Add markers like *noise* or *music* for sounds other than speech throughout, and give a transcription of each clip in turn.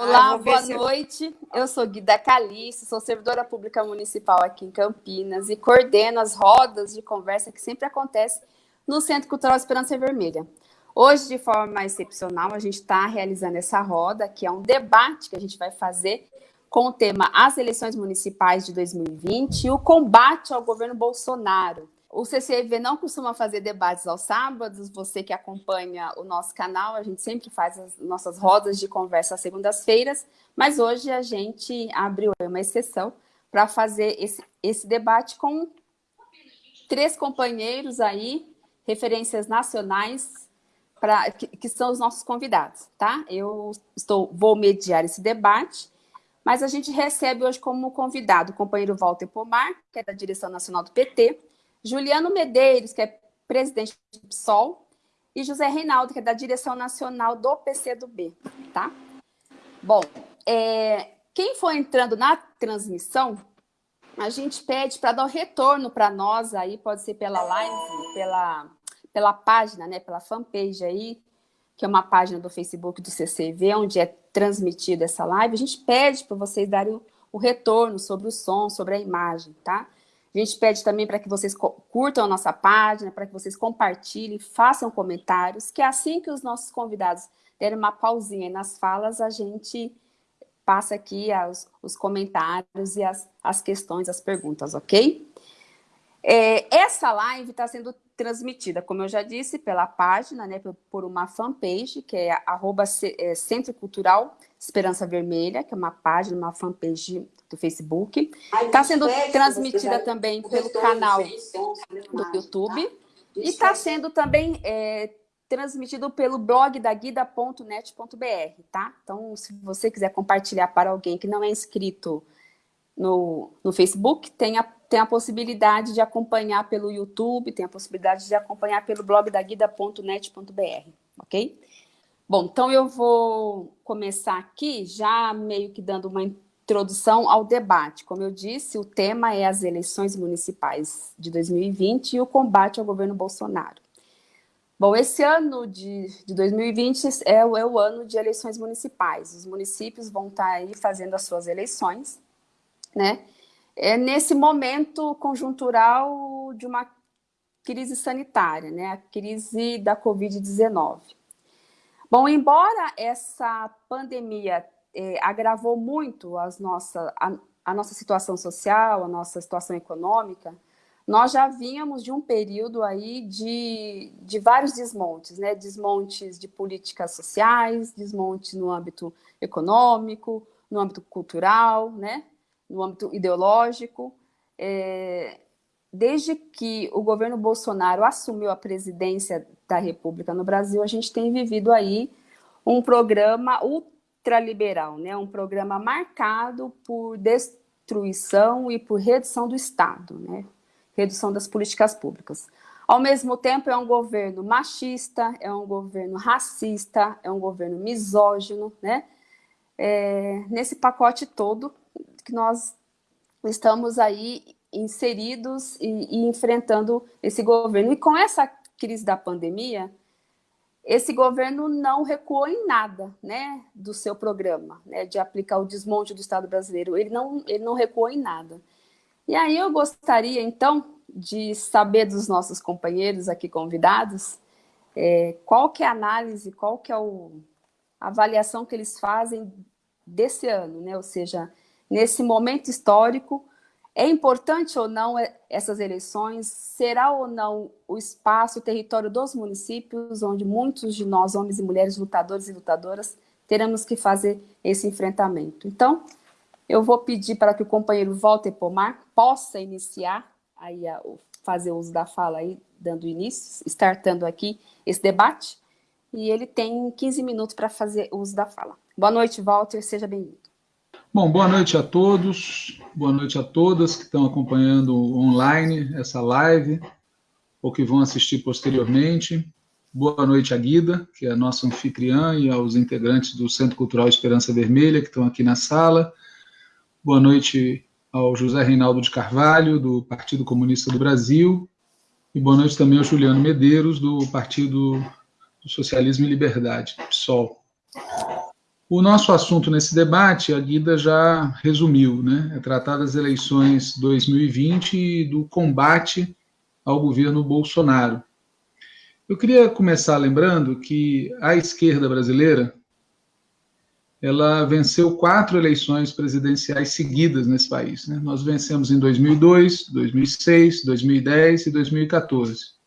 Olá, boa noite. Eu sou Guida Calice, sou servidora pública municipal aqui em Campinas e coordeno as rodas de conversa que sempre acontece no Centro Cultural Esperança Vermelha. Hoje, de forma excepcional, a gente está realizando essa roda, que é um debate que a gente vai fazer com o tema As eleições municipais de 2020 e o combate ao governo Bolsonaro. O CCV não costuma fazer debates aos sábados, você que acompanha o nosso canal, a gente sempre faz as nossas rodas de conversa às segundas-feiras, mas hoje a gente abriu uma exceção para fazer esse, esse debate com três companheiros aí, referências nacionais, pra, que, que são os nossos convidados, tá? Eu estou, vou mediar esse debate, mas a gente recebe hoje como convidado o companheiro Walter Pomar, que é da direção nacional do PT, Juliano Medeiros, que é presidente do PSOL, e José Reinaldo, que é da direção nacional do PCdoB, tá? Bom, é, quem for entrando na transmissão, a gente pede para dar um retorno para nós aí, pode ser pela live, pela, pela página, né, pela fanpage aí, que é uma página do Facebook do CCV, onde é transmitida essa live, a gente pede para vocês darem o, o retorno sobre o som, sobre a imagem, tá? A gente pede também para que vocês curtam a nossa página, para que vocês compartilhem, façam comentários, que assim que os nossos convidados derem uma pausinha nas falas, a gente passa aqui os, os comentários e as, as questões, as perguntas, ok? É, essa live está sendo transmitida, como eu já disse, pela página, né, por uma fanpage, que é arroba é, Centro Cultural Esperança Vermelha, que é uma página, uma fanpage do Facebook. Está sendo transmitida também pelo canal do YouTube. Tá? E está sendo também é, transmitido pelo blog da guida.net.br, tá? Então, se você quiser compartilhar para alguém que não é inscrito no, no Facebook, tem a, tem a possibilidade de acompanhar pelo YouTube, tem a possibilidade de acompanhar pelo blog da guida.net.br, ok? Bom, então eu vou começar aqui já meio que dando uma introdução ao debate. Como eu disse, o tema é as eleições municipais de 2020 e o combate ao governo Bolsonaro. Bom, esse ano de, de 2020 é, é, o ano de eleições municipais. Os municípios vão estar aí fazendo as suas eleições, né? É nesse momento conjuntural de uma crise sanitária, né? A crise da Covid-19. Bom, embora essa pandemia é, agravou muito as nossa, a, a nossa situação social, a nossa situação econômica, nós já vínhamos de um período aí de, de vários desmontes, né? desmontes de políticas sociais, desmontes no âmbito econômico, no âmbito cultural, né? no âmbito ideológico. É, desde que o governo Bolsonaro assumiu a presidência da República no Brasil, a gente tem vivido aí um programa ultraliberal, né? um programa marcado por destruição e por redução do Estado, né? redução das políticas públicas. Ao mesmo tempo, é um governo machista, é um governo racista, é um governo misógino, né? É, nesse pacote todo que nós estamos aí inseridos e, e enfrentando esse governo. E com essa crise da pandemia, esse governo não recuou em nada né, do seu programa, né, de aplicar o desmonte do Estado brasileiro. Ele não, ele não recuou em nada. E aí eu gostaria, então, de saber dos nossos companheiros aqui convidados, é, qual que é a análise, qual que é o, a avaliação que eles fazem desse ano, né? ou seja, nesse momento histórico, é importante ou não essas eleições? Será ou não o espaço, o território dos municípios, onde muitos de nós, homens e mulheres, lutadores e lutadoras, teremos que fazer esse enfrentamento? Então, eu vou pedir para que o companheiro Walter Pomar possa iniciar, aí a, fazer uso da fala aí, dando início, startando aqui esse debate, e ele tem 15 minutos para fazer uso da fala. Boa noite, Walter, seja bem-vindo. Bom, boa noite a todos, boa noite a todas que estão acompanhando online essa live, ou que vão assistir posteriormente. Boa noite à Guida, que é a nossa anfitriã, e aos integrantes do Centro Cultural Esperança Vermelha, que estão aqui na sala. Boa noite ao José Reinaldo de Carvalho, do Partido Comunista do Brasil. E boa noite também ao Juliano Medeiros, do Partido do Socialismo e Liberdade, PSOL. O nosso assunto nesse debate, a Guida já resumiu, né? É tratar das eleições 2020 e do combate ao governo Bolsonaro. Eu queria começar lembrando que a esquerda brasileira ela venceu quatro eleições presidenciais seguidas nesse país. Né? Nós vencemos em 2002, 2006, 2010 e 2014.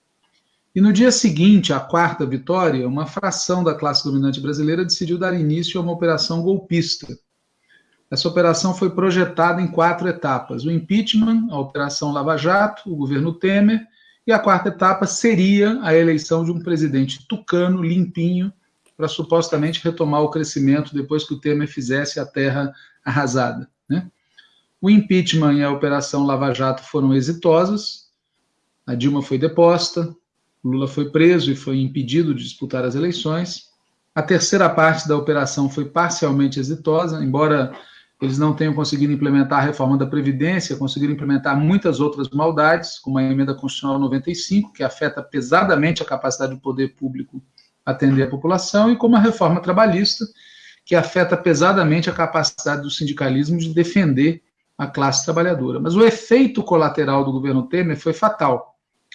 E no dia seguinte, à quarta vitória, uma fração da classe dominante brasileira decidiu dar início a uma operação golpista. Essa operação foi projetada em quatro etapas: o impeachment, a Operação Lava Jato, o governo Temer, e a quarta etapa seria a eleição de um presidente tucano, limpinho, para supostamente retomar o crescimento depois que o Temer fizesse a terra arrasada. Né? O impeachment e a Operação Lava Jato foram exitosas, a Dilma foi deposta, Lula foi preso e foi impedido de disputar as eleições. A terceira parte da operação foi parcialmente exitosa, embora eles não tenham conseguido implementar a reforma da Previdência, conseguiram implementar muitas outras maldades, como a emenda constitucional 95, que afeta pesadamente a capacidade do poder público atender a população, e como a reforma trabalhista, que afeta pesadamente a capacidade do sindicalismo de defender a classe trabalhadora. Mas o efeito colateral do governo Temer foi fatal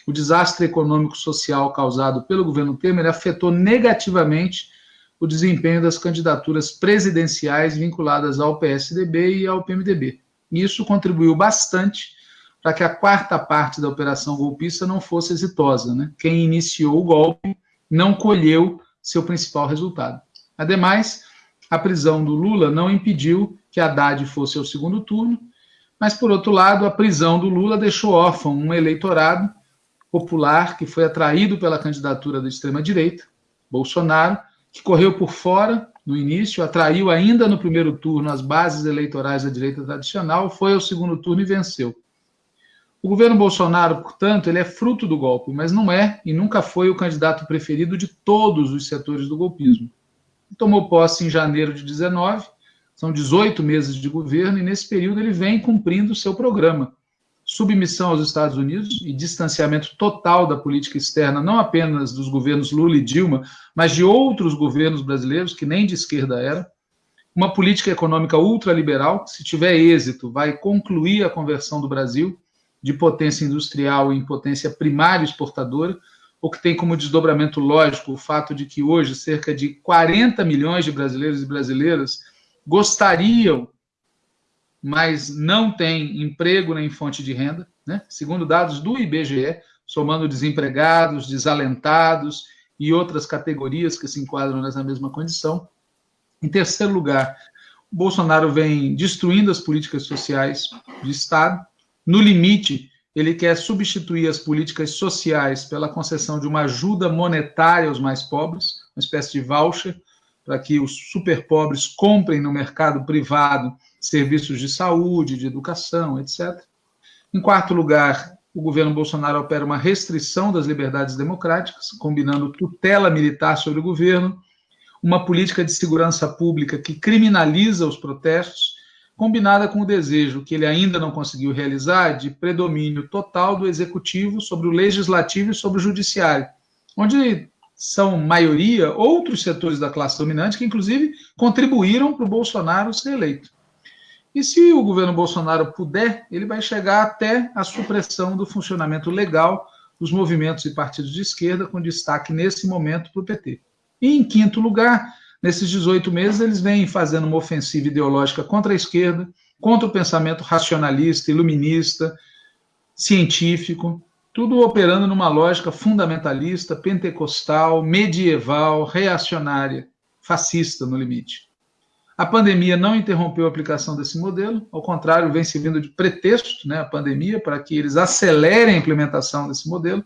o desastre econômico-social causado pelo governo Temer afetou negativamente o desempenho das candidaturas presidenciais vinculadas ao PSDB e ao PMDB. Isso contribuiu bastante para que a quarta parte da operação golpista não fosse exitosa. Né? Quem iniciou o golpe não colheu seu principal resultado. Ademais, a prisão do Lula não impediu que Haddad fosse ao segundo turno, mas, por outro lado, a prisão do Lula deixou órfão um eleitorado popular que foi atraído pela candidatura da extrema-direita, Bolsonaro, que correu por fora no início, atraiu ainda no primeiro turno as bases eleitorais da direita tradicional, foi ao segundo turno e venceu. O governo Bolsonaro, portanto, ele é fruto do golpe, mas não é e nunca foi o candidato preferido de todos os setores do golpismo. Tomou posse em janeiro de 19, são 18 meses de governo, e nesse período ele vem cumprindo o seu programa, submissão aos Estados Unidos e distanciamento total da política externa, não apenas dos governos Lula e Dilma, mas de outros governos brasileiros que nem de esquerda era. Uma política econômica ultraliberal, que, se tiver êxito, vai concluir a conversão do Brasil de potência industrial em potência primária exportadora, o que tem como desdobramento lógico o fato de que hoje cerca de 40 milhões de brasileiros e brasileiras gostariam mas não tem emprego nem fonte de renda, né? segundo dados do IBGE, somando desempregados, desalentados e outras categorias que se enquadram nessa mesma condição. Em terceiro lugar, Bolsonaro vem destruindo as políticas sociais de Estado. No limite, ele quer substituir as políticas sociais pela concessão de uma ajuda monetária aos mais pobres, uma espécie de voucher, para que os super pobres comprem no mercado privado serviços de saúde, de educação, etc. Em quarto lugar, o governo Bolsonaro opera uma restrição das liberdades democráticas, combinando tutela militar sobre o governo, uma política de segurança pública que criminaliza os protestos, combinada com o desejo que ele ainda não conseguiu realizar de predomínio total do executivo sobre o legislativo e sobre o judiciário, onde são maioria outros setores da classe dominante que, inclusive, contribuíram para o Bolsonaro ser eleito. E se o governo Bolsonaro puder, ele vai chegar até a supressão do funcionamento legal dos movimentos e partidos de esquerda, com destaque nesse momento para o PT. E em quinto lugar, nesses 18 meses, eles vêm fazendo uma ofensiva ideológica contra a esquerda, contra o pensamento racionalista, iluminista, científico, tudo operando numa lógica fundamentalista, pentecostal, medieval, reacionária, fascista no limite. A pandemia não interrompeu a aplicação desse modelo, ao contrário, vem servindo de pretexto, né, a pandemia, para que eles acelerem a implementação desse modelo.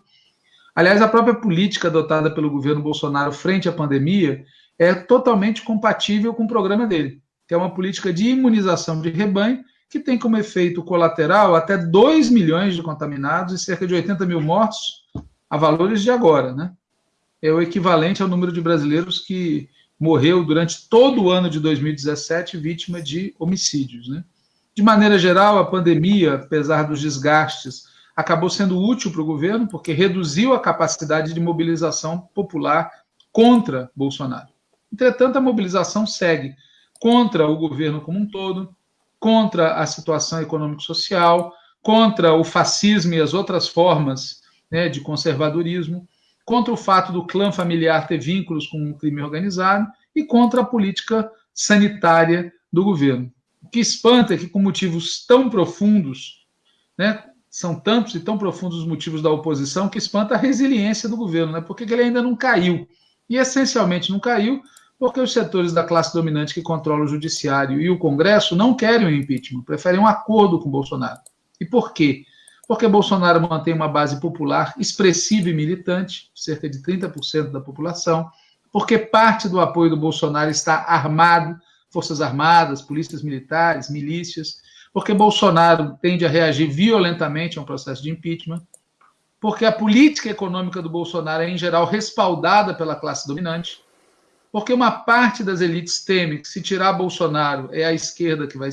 Aliás, a própria política adotada pelo governo Bolsonaro frente à pandemia é totalmente compatível com o programa dele, que é uma política de imunização de rebanho, que tem como efeito colateral até 2 milhões de contaminados e cerca de 80 mil mortos a valores de agora. Né? É o equivalente ao número de brasileiros que morreu durante todo o ano de 2017 vítima de homicídios. Né? De maneira geral, a pandemia, apesar dos desgastes, acabou sendo útil para o governo, porque reduziu a capacidade de mobilização popular contra Bolsonaro. Entretanto, a mobilização segue. contra o governo como um todo, contra a situação econômico-social, contra o fascismo e as outras formas né, de conservadorismo, contra o fato do clã familiar ter vínculos com o crime organizado e contra a política sanitária do governo. O que espanta é que, com motivos tão profundos, né, são tantos e tão profundos os motivos da oposição, que espanta a resiliência do governo, né, porque ele ainda não caiu. E, essencialmente, não caiu porque os setores da classe dominante que controla o judiciário e o Congresso não querem o impeachment, preferem um acordo com Bolsonaro. E por quê? Porque Bolsonaro mantém uma base popular expressiva e militante, cerca de 30% da população, porque parte do apoio do Bolsonaro está armado, Forças Armadas, polícias militares, milícias, porque Bolsonaro tende a reagir violentamente a um processo de impeachment, porque a política econômica do Bolsonaro é, em geral, respaldada pela classe dominante, porque uma parte das elites teme que se tirar Bolsonaro é a esquerda que vai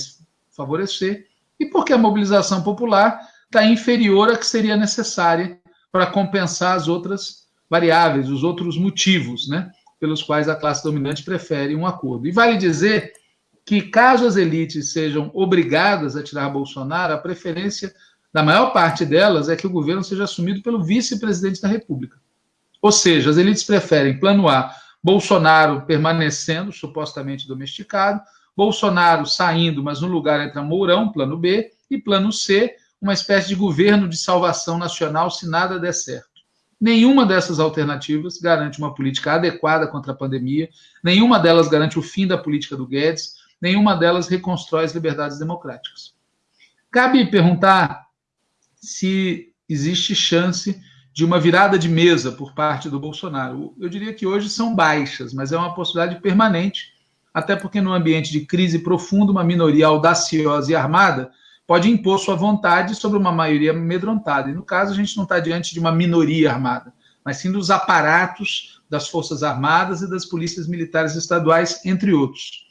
favorecer, e porque a mobilização popular está inferior à que seria necessária para compensar as outras variáveis, os outros motivos, né, pelos quais a classe dominante prefere um acordo. E vale dizer que, caso as elites sejam obrigadas a tirar Bolsonaro, a preferência da maior parte delas é que o governo seja assumido pelo vice-presidente da República. Ou seja, as elites preferem plano A Bolsonaro permanecendo supostamente domesticado, Bolsonaro saindo, mas no lugar entra Mourão, plano B, e plano C, uma espécie de governo de salvação nacional se nada der certo. Nenhuma dessas alternativas garante uma política adequada contra a pandemia, nenhuma delas garante o fim da política do Guedes, nenhuma delas reconstrói as liberdades democráticas. Cabe perguntar se existe chance de uma virada de mesa por parte do Bolsonaro. Eu diria que hoje são baixas, mas é uma possibilidade permanente, até porque no ambiente de crise profunda, uma minoria audaciosa e armada pode impor sua vontade sobre uma maioria amedrontada. E no caso, a gente não está diante de uma minoria armada, mas sim dos aparatos das Forças Armadas e das polícias militares estaduais, entre outros.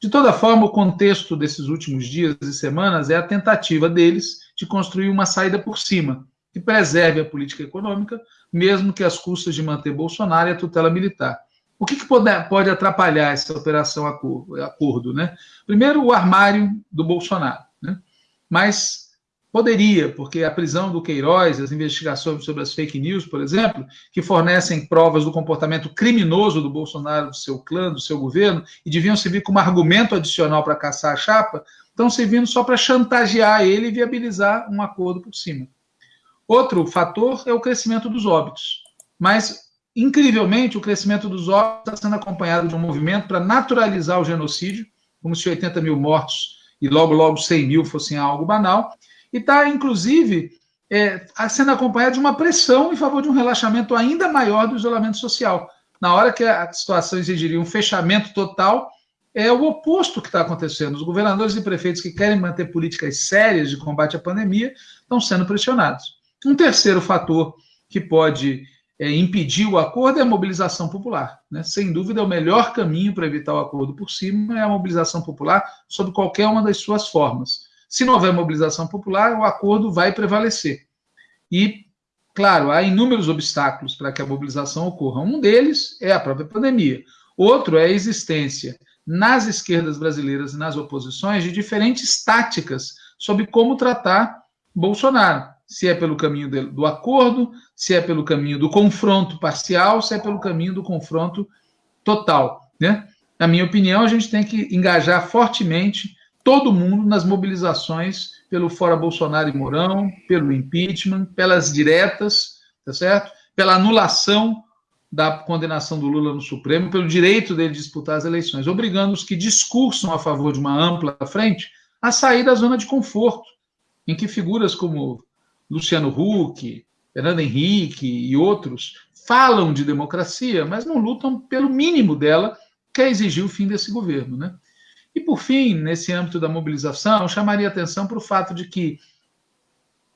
De toda forma, o contexto desses últimos dias e semanas é a tentativa deles de construir uma saída por cima, que preserve a política econômica, mesmo que às custas de manter Bolsonaro e a tutela militar. O que, que pode, pode, atrapalhar essa operação acordo? Né? Primeiro, o armário do Bolsonaro. Mas poderia, porque a prisão do Queiroz, as investigações sobre as fake news, por exemplo, que fornecem provas do comportamento criminoso do Bolsonaro, do seu clã, do seu governo, e deviam servir como argumento adicional para caçar a chapa, estão servindo só para chantagear ele e viabilizar um acordo por cima. Outro fator é o crescimento dos óbitos. Mas, incrivelmente, o crescimento dos óbitos está sendo acompanhado de um movimento para naturalizar o genocídio, como se 80 mil mortos e logo, logo 100 mil fossem algo banal. E está, inclusive, é, sendo acompanhado de uma pressão em favor de um relaxamento ainda maior do isolamento social. Na hora que a situação exigiria um fechamento total, é o oposto que está acontecendo. Os governadores e prefeitos que querem manter políticas sérias de combate à pandemia estão sendo pressionados. Um terceiro fator que pode é, impedir o acordo é a mobilização popular. Né? Sem dúvida, é o melhor caminho para evitar o acordo por cima é a mobilização popular sob qualquer uma das suas formas. Se não houver mobilização popular, o acordo vai prevalecer. E, claro, há inúmeros obstáculos para que a mobilização ocorra. Um deles é a própria pandemia. Outro é a existência nas esquerdas brasileiras e nas oposições de diferentes táticas sobre como tratar Bolsonaro se é pelo caminho do acordo, se é pelo caminho do confronto parcial, se é pelo caminho do confronto total. Né? Na minha opinião, a gente tem que engajar fortemente todo mundo nas mobilizações pelo fora Bolsonaro e Mourão, pelo impeachment, pelas diretas, tá certo? Pela anulação da condenação do Lula no Supremo, pelo direito dele disputar as eleições, obrigando os que discursam a favor de uma ampla frente a sair da zona de conforto, em que figuras como Luciano Huck, Fernando Henrique e outros falam de democracia, mas não lutam pelo mínimo dela, que é exigir o fim desse governo. Né? E, por fim, nesse âmbito da mobilização, chamaria atenção para o fato de que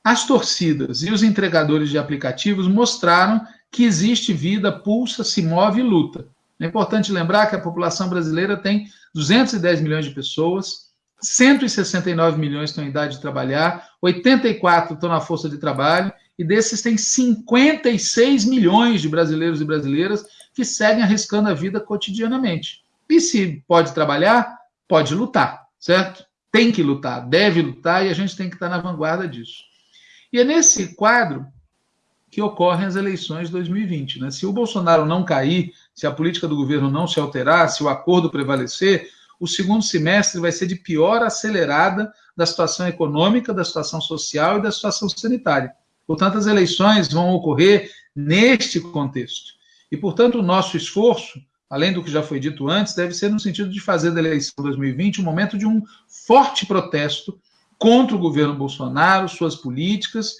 as torcidas e os entregadores de aplicativos mostraram que existe vida, pulsa, se move e luta. É importante lembrar que a população brasileira tem 210 milhões de pessoas, 169 milhões estão em idade de trabalhar, 84 estão na força de trabalho, e desses tem 56 milhões de brasileiros e brasileiras que seguem arriscando a vida cotidianamente. E se pode trabalhar, pode lutar, certo? Tem que lutar, deve lutar e a gente tem que estar na vanguarda disso. E é nesse quadro que ocorrem as eleições de 2020. Né? Se o Bolsonaro não cair, se a política do governo não se alterar, se o acordo prevalecer, o segundo semestre vai ser de pior acelerada da situação econômica, da situação social e da situação sanitária. Portanto, as eleições vão ocorrer neste contexto. E, portanto, o nosso esforço, além do que já foi dito antes, deve ser no sentido de fazer da eleição 2020 um momento de um forte protesto contra o governo Bolsonaro, suas políticas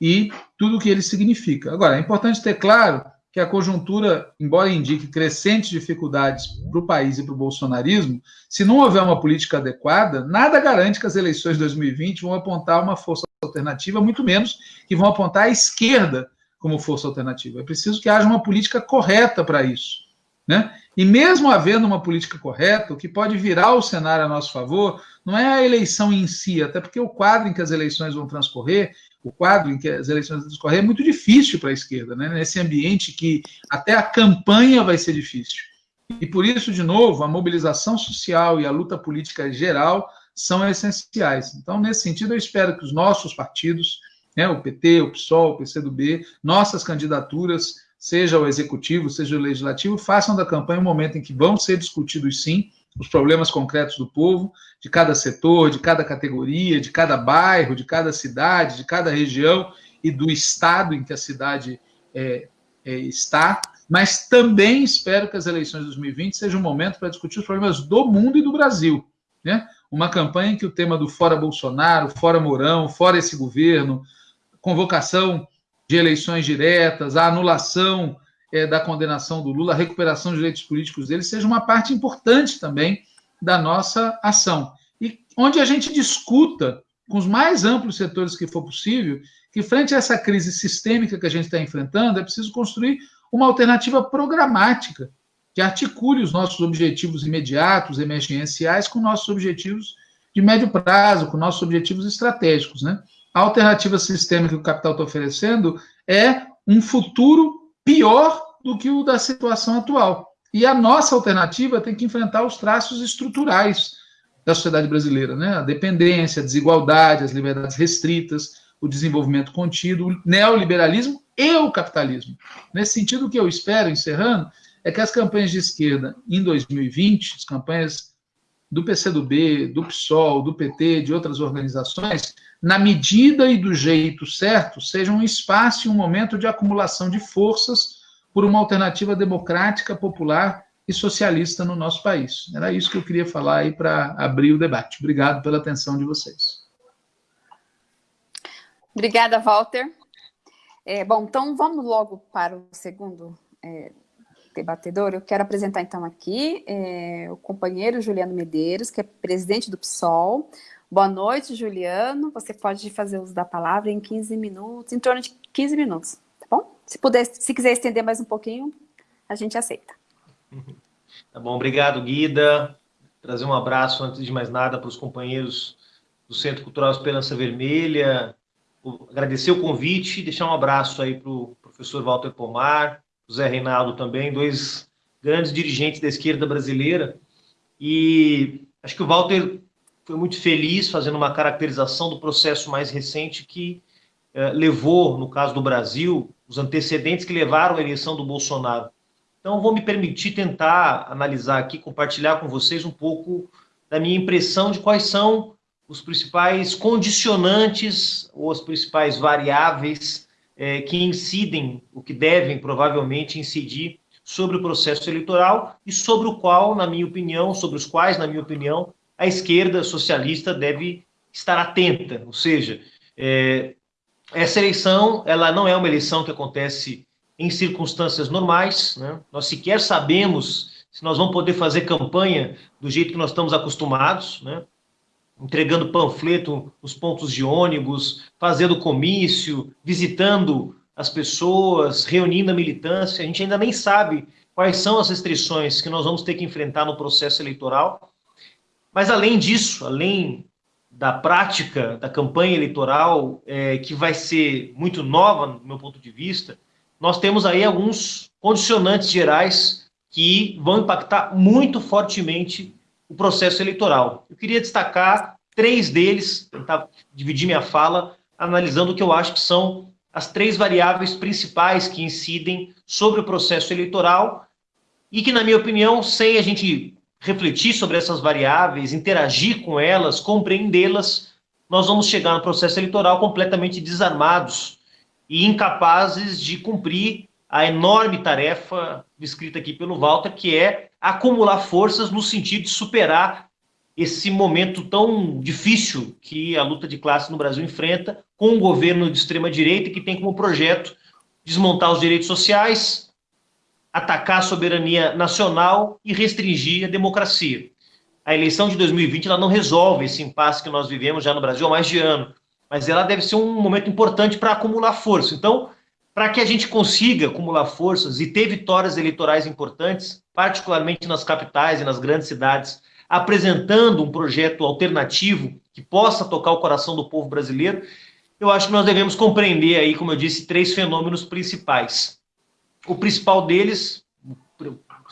e tudo o que ele significa. Agora, é importante ter claro que a conjuntura, embora indique crescentes dificuldades para o país e para o bolsonarismo, se não houver uma política adequada, nada garante que as eleições de 2020 vão apontar uma força alternativa, muito menos que vão apontar a esquerda como força alternativa. É preciso que haja uma política correta para isso. Né? E mesmo havendo uma política correta, o que pode virar o cenário a nosso favor não é a eleição em si, até porque o quadro em que as eleições vão transcorrer o quadro em que as eleições vão discorrer é muito difícil para a esquerda, né? nesse ambiente que até a campanha vai ser difícil. E por isso, de novo, a mobilização social e a luta política geral são essenciais. Então, nesse sentido, eu espero que os nossos partidos, né, o PT, o PSOL, o PCdoB, nossas candidaturas, seja o executivo, seja o legislativo, façam da campanha um momento em que vão ser discutidos, sim, os problemas concretos do povo, de cada setor, de cada categoria, de cada bairro, de cada cidade, de cada região e do estado em que a cidade é, é, está, mas também espero que as eleições de 2020 sejam um momento para discutir os problemas do mundo e do Brasil. Né? Uma campanha em que o tema do fora Bolsonaro, fora Mourão, fora esse governo, convocação de eleições diretas, a anulação é, da condenação do Lula, a recuperação dos direitos políticos dele, seja uma parte importante também da nossa ação. E onde a gente discuta com os mais amplos setores que for possível, que frente a essa crise sistêmica que a gente está enfrentando, é preciso construir uma alternativa programática que articule os nossos objetivos imediatos, emergenciais, com nossos objetivos de médio prazo, com nossos objetivos estratégicos. Né? A alternativa sistêmica que o capital está oferecendo é um futuro pior do que o da situação atual. E a nossa alternativa tem que enfrentar os traços estruturais da sociedade brasileira, né? A dependência, a desigualdade, as liberdades restritas, o desenvolvimento contido, o neoliberalismo e o capitalismo. Nesse sentido, o que eu espero, encerrando, é que as campanhas de esquerda em 2020, as campanhas do PCdoB, do PSOL, do PT, de outras organizações, na medida e do jeito certo, sejam um espaço e um momento de acumulação de forças por uma alternativa democrática, popular e socialista no nosso país. Era isso que eu queria falar aí para abrir o debate. Obrigado pela atenção de vocês. Obrigada, Walter. É, bom, então vamos logo para o segundo é, debatedor. Eu quero apresentar então aqui é, o companheiro Juliano Medeiros, que é presidente do PSOL. Boa noite, Juliano. Você pode fazer uso da palavra em 15 minutos, em torno de 15 minutos, tá bom? Se puder, se quiser estender mais um pouquinho, a gente aceita. Tá bom, obrigado, Guida. Trazer um abraço, antes de mais nada, para os companheiros do Centro Cultural Esperança Vermelha, agradecer o convite, deixar um abraço aí para o professor Walter Pomar, Zé Reinaldo também, dois grandes dirigentes da esquerda brasileira. E acho que o Walter foi muito feliz fazendo uma caracterização do processo mais recente que eh, levou, no caso do Brasil, os antecedentes que levaram à eleição do Bolsonaro. Então, vou me permitir tentar analisar aqui, compartilhar com vocês um pouco da minha impressão de quais são os principais condicionantes ou as principais variáveis é, que incidem, o que devem provavelmente incidir sobre o processo eleitoral e sobre o qual, na minha opinião, sobre os quais, na minha opinião, a esquerda socialista deve estar atenta. Ou seja, é, essa eleição ela não é uma eleição que acontece em circunstâncias normais. Né? Nós sequer sabemos se nós vamos poder fazer campanha do jeito que nós estamos acostumados. Né? Entregando panfleto nos pontos de ônibus, fazendo comício, visitando as pessoas, reunindo a militância. A gente ainda nem sabe quais são as restrições que nós vamos ter que enfrentar no processo eleitoral. Mas, além disso, além da prática da campanha eleitoral, é, que vai ser muito nova, no meu ponto de vista, nós temos aí alguns condicionantes gerais que vão impactar muito fortemente o processo eleitoral. Eu queria destacar três deles, tentar dividir minha fala, analisando o que eu acho que são as três variáveis principais que incidem sobre o processo eleitoral e que, na minha opinião, sem a gente refletir sobre essas variáveis, interagir com elas, compreendê-las, nós vamos chegar no processo eleitoral completamente desarmados e incapazes de cumprir a enorme tarefa descrita aqui pelo Walter, que é acumular forças no sentido de superar esse momento tão difícil que a luta de classe no Brasil enfrenta, com um governo de extrema-direita que tem como projeto desmontar os direitos sociais, atacar a soberania nacional e restringir a democracia. A eleição de 2020 ela não resolve esse impasse que nós vivemos já no Brasil há mais de ano, mas ela deve ser um momento importante para acumular força. Então, para que a gente consiga acumular forças e ter vitórias eleitorais importantes, particularmente nas capitais e nas grandes cidades, apresentando um projeto alternativo que possa tocar o coração do povo brasileiro, eu acho que nós devemos compreender aí, como eu disse, três fenômenos principais. O principal deles,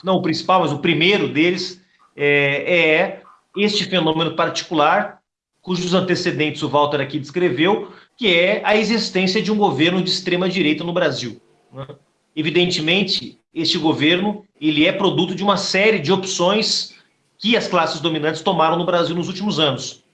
não o principal, mas o primeiro deles é, é este fenômeno particular, cujos antecedentes o Walter aqui descreveu, que é a existência de um governo de extrema direita no Brasil. Né? Evidentemente, este governo ele é produto de uma série de opções que as classes dominantes tomaram no Brasil nos últimos anos.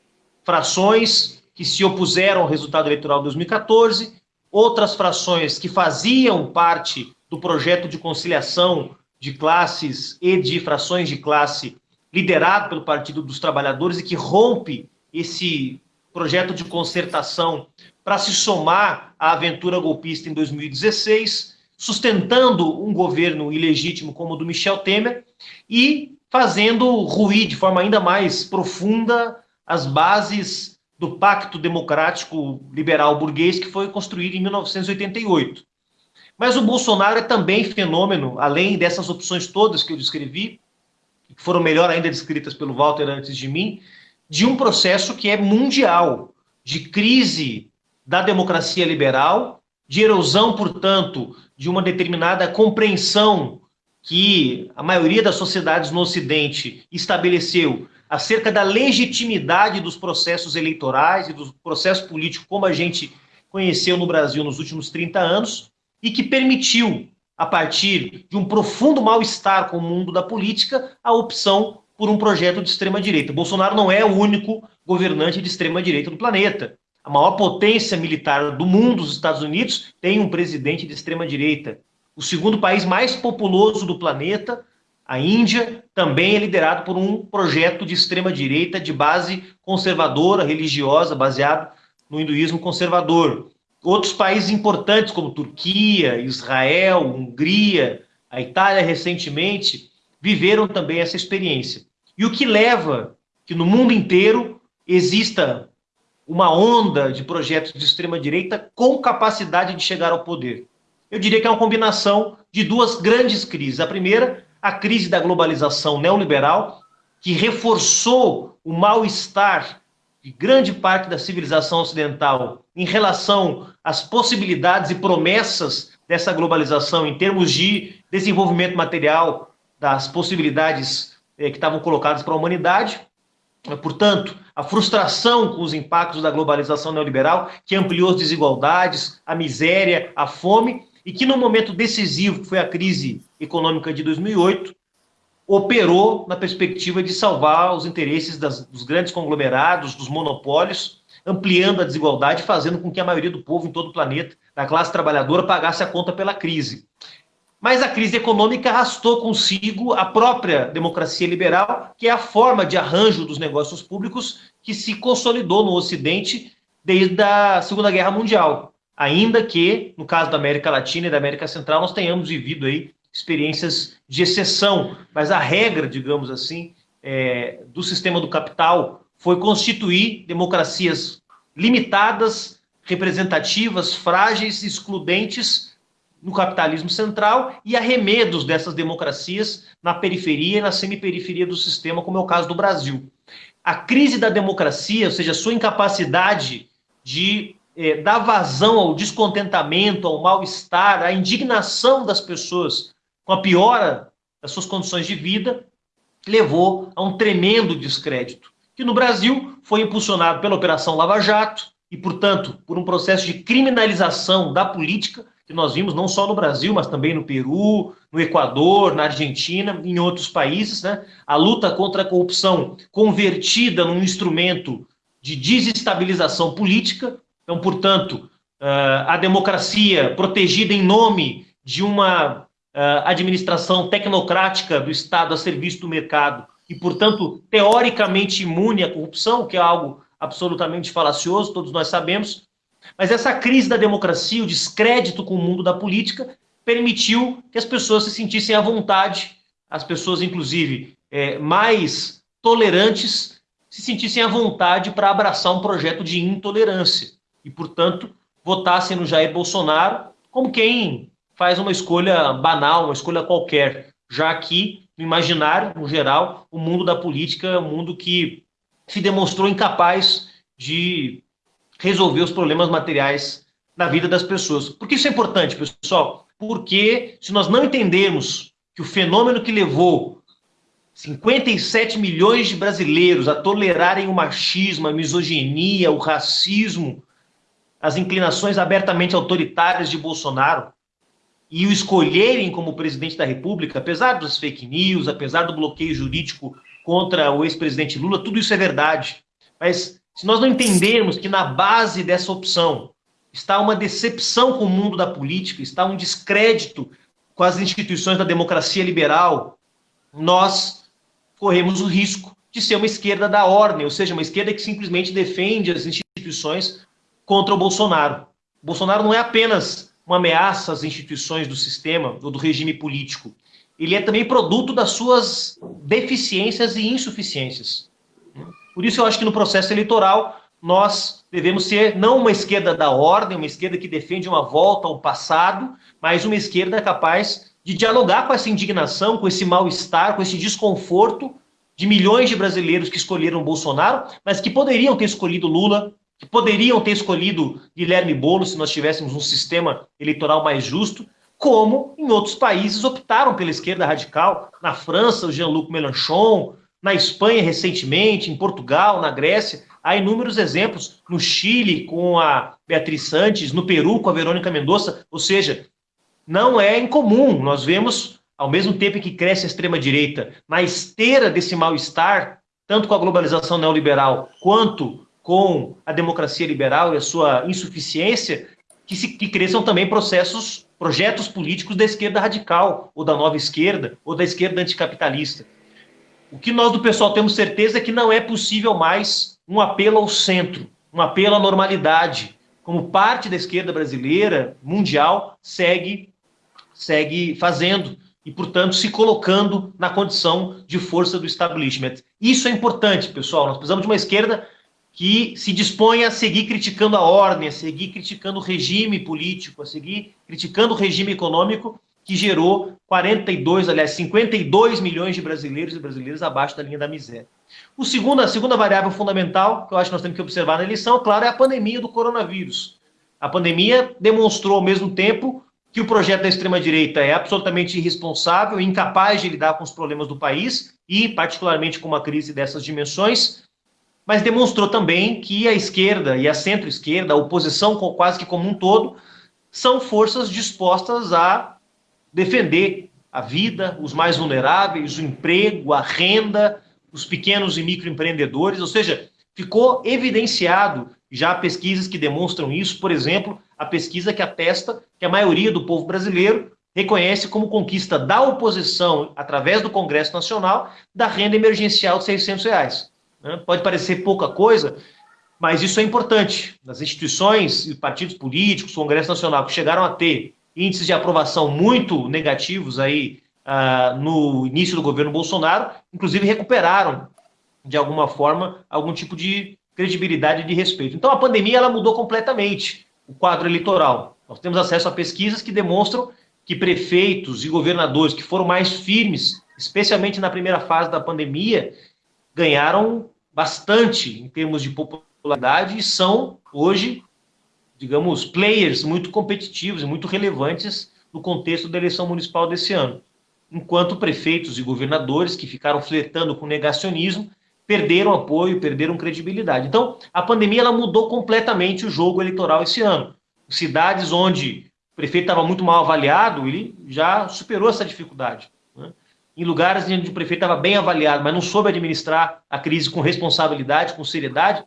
Frações que se opuseram ao resultado eleitoral de 2014, outras frações que faziam parte do projeto de conciliação de classes e de frações de classe liderado pelo Partido dos Trabalhadores e que rompe esse projeto de concertação para se somar à aventura golpista em 2016, sustentando um governo ilegítimo como o do Michel Temer e fazendo ruir de forma ainda mais profunda as bases do Pacto Democrático Liberal Burguês que foi construído em 1988. Mas o Bolsonaro é também fenômeno, além dessas opções todas que eu descrevi, que foram melhor ainda descritas pelo Walter antes de mim, de um processo que é mundial, de crise da democracia liberal, de erosão, portanto, de uma determinada compreensão que a maioria das sociedades no Ocidente estabeleceu acerca da legitimidade dos processos eleitorais e do processo político como a gente conheceu no Brasil nos últimos 30 anos e que permitiu, a partir de um profundo mal-estar com o mundo da política, a opção por um projeto de extrema-direita. Bolsonaro não é o único governante de extrema-direita do planeta. A maior potência militar do mundo, os Estados Unidos, tem um presidente de extrema-direita. O segundo país mais populoso do planeta, a Índia, também é liderado por um projeto de extrema-direita de base conservadora, religiosa, baseado no hinduísmo conservador. Outros países importantes, como Turquia, Israel, Hungria, a Itália recentemente, viveram também essa experiência. E o que leva que no mundo inteiro exista uma onda de projetos de extrema-direita com capacidade de chegar ao poder eu diria que é uma combinação de duas grandes crises. A primeira, a crise da globalização neoliberal, que reforçou o mal-estar de grande parte da civilização ocidental em relação às possibilidades e promessas dessa globalização em termos de desenvolvimento material, das possibilidades eh, que estavam colocadas para a humanidade. Portanto, a frustração com os impactos da globalização neoliberal, que ampliou as desigualdades, a miséria, a fome, e que no momento decisivo, que foi a crise econômica de 2008, operou na perspectiva de salvar os interesses das, dos grandes conglomerados, dos monopólios, ampliando a desigualdade, fazendo com que a maioria do povo em todo o planeta, da classe trabalhadora, pagasse a conta pela crise. Mas a crise econômica arrastou consigo a própria democracia liberal, que é a forma de arranjo dos negócios públicos que se consolidou no Ocidente desde a Segunda Guerra Mundial. Ainda que, no caso da América Latina e da América Central, nós tenhamos vivido aí experiências de exceção, mas a regra, digamos assim, é, do sistema do capital foi constituir democracias limitadas, representativas, frágeis, excludentes no capitalismo central e arremedos dessas democracias na periferia e na semiperiferia do sistema, como é o caso do Brasil. A crise da democracia, ou seja, sua incapacidade de é, dá vazão ao descontentamento, ao mal-estar, à indignação das pessoas com a piora das suas condições de vida, levou a um tremendo descrédito, que no Brasil foi impulsionado pela Operação Lava Jato e, portanto, por um processo de criminalização da política que nós vimos não só no Brasil, mas também no Peru, no Equador, na Argentina, em outros países, né? A luta contra a corrupção convertida num instrumento de desestabilização política. Então, portanto, eh, a democracia protegida em nome de uma eh, administração tecnocrática do Estado a serviço do mercado e, portanto, teoricamente imune à corrupção, que é algo absolutamente falacioso, todos nós sabemos, mas essa crise da democracia, o descrédito com o mundo da política, permitiu que as pessoas se sentissem à vontade, as pessoas, inclusive, é, mais tolerantes, se sentissem à vontade para abraçar um projeto de intolerância e, portanto, votassem no Jair Bolsonaro como quem faz uma escolha banal, uma escolha qualquer, já que, no imaginário, no geral, o mundo da política é um mundo que se demonstrou incapaz de resolver os problemas materiais da vida das pessoas. Por que isso é importante, pessoal? Porque se nós não entendermos que o fenômeno que levou 57 milhões de brasileiros a tolerarem o machismo, a misoginia, o racismo, as inclinações abertamente autoritárias de Bolsonaro e o escolherem como presidente da República, apesar das fake news, apesar do bloqueio jurídico contra o ex-presidente Lula, tudo isso é verdade. Mas se nós não entendermos que na base dessa opção está uma decepção com o mundo da política, está um descrédito com as instituições da democracia liberal, nós corremos o risco de ser uma esquerda da ordem, ou seja, uma esquerda que simplesmente defende as instituições contra o Bolsonaro. O Bolsonaro não é apenas uma ameaça às instituições do sistema ou do regime político, ele é também produto das suas deficiências e insuficiências. Por isso eu acho que no processo eleitoral nós devemos ser não uma esquerda da ordem, uma esquerda que defende uma volta ao passado, mas uma esquerda capaz de dialogar com essa indignação, com esse mal-estar, com esse desconforto de milhões de brasileiros que escolheram Bolsonaro, mas que poderiam ter escolhido Lula, que poderiam ter escolhido Guilherme Boulos se nós tivéssemos um sistema eleitoral mais justo, como em outros países optaram pela esquerda radical. Na França, o Jean-Luc Mélenchon, na Espanha recentemente, em Portugal, na Grécia. Há inúmeros exemplos no Chile com a Beatriz Santos, no Peru com a Verônica Mendonça. Ou seja, não é incomum. Nós vemos, ao mesmo tempo que cresce a extrema-direita, na esteira desse mal-estar, tanto com a globalização neoliberal quanto com a democracia liberal e a sua insuficiência, que, se, que cresçam também processos, projetos políticos da esquerda radical, ou da nova esquerda, ou da esquerda anticapitalista. O que nós do pessoal temos certeza é que não é possível mais um apelo ao centro, um apelo à normalidade, como parte da esquerda brasileira, mundial, segue, segue fazendo e, portanto, se colocando na condição de força do establishment. Isso é importante, pessoal. Nós precisamos de uma esquerda que se dispõe a seguir criticando a ordem, a seguir criticando o regime político, a seguir criticando o regime econômico que gerou 42, aliás, 52 milhões de brasileiros e brasileiras abaixo da linha da miséria. O segundo, a segunda variável fundamental que eu acho que nós temos que observar na eleição, claro, é a pandemia do coronavírus. A pandemia demonstrou ao mesmo tempo que o projeto da extrema-direita é absolutamente irresponsável, incapaz de lidar com os problemas do país e, particularmente, com uma crise dessas dimensões, mas demonstrou também que a esquerda e a centro-esquerda, a oposição quase que como um todo, são forças dispostas a defender a vida, os mais vulneráveis, o emprego, a renda, os pequenos e microempreendedores, ou seja, ficou evidenciado já pesquisas que demonstram isso, por exemplo, a pesquisa que atesta que a maioria do povo brasileiro reconhece como conquista da oposição, através do Congresso Nacional, da renda emergencial de 600 reais. Né? Pode parecer pouca coisa, mas isso é importante. Nas instituições e partidos políticos, Congresso Nacional, que chegaram a ter índices de aprovação muito negativos aí uh, no início do governo Bolsonaro, inclusive recuperaram, de alguma forma, algum tipo de credibilidade e de respeito. Então a pandemia ela mudou completamente o quadro eleitoral. Nós temos acesso a pesquisas que demonstram que prefeitos e governadores que foram mais firmes, especialmente na primeira fase da pandemia, ganharam bastante em termos de popularidade e são hoje digamos, players muito competitivos e muito relevantes no contexto da eleição municipal desse ano. enquanto prefeitos e governadores que ficaram flertando com negacionismo perderam apoio, perderam credibilidade. Então, a pandemia ela mudou completamente o jogo eleitoral esse ano. Cidades onde o prefeito estava muito mal avaliado, ele já superou essa dificuldade. Né? Em lugares onde o prefeito estava bem avaliado, mas não soube administrar a crise com responsabilidade, com seriedade,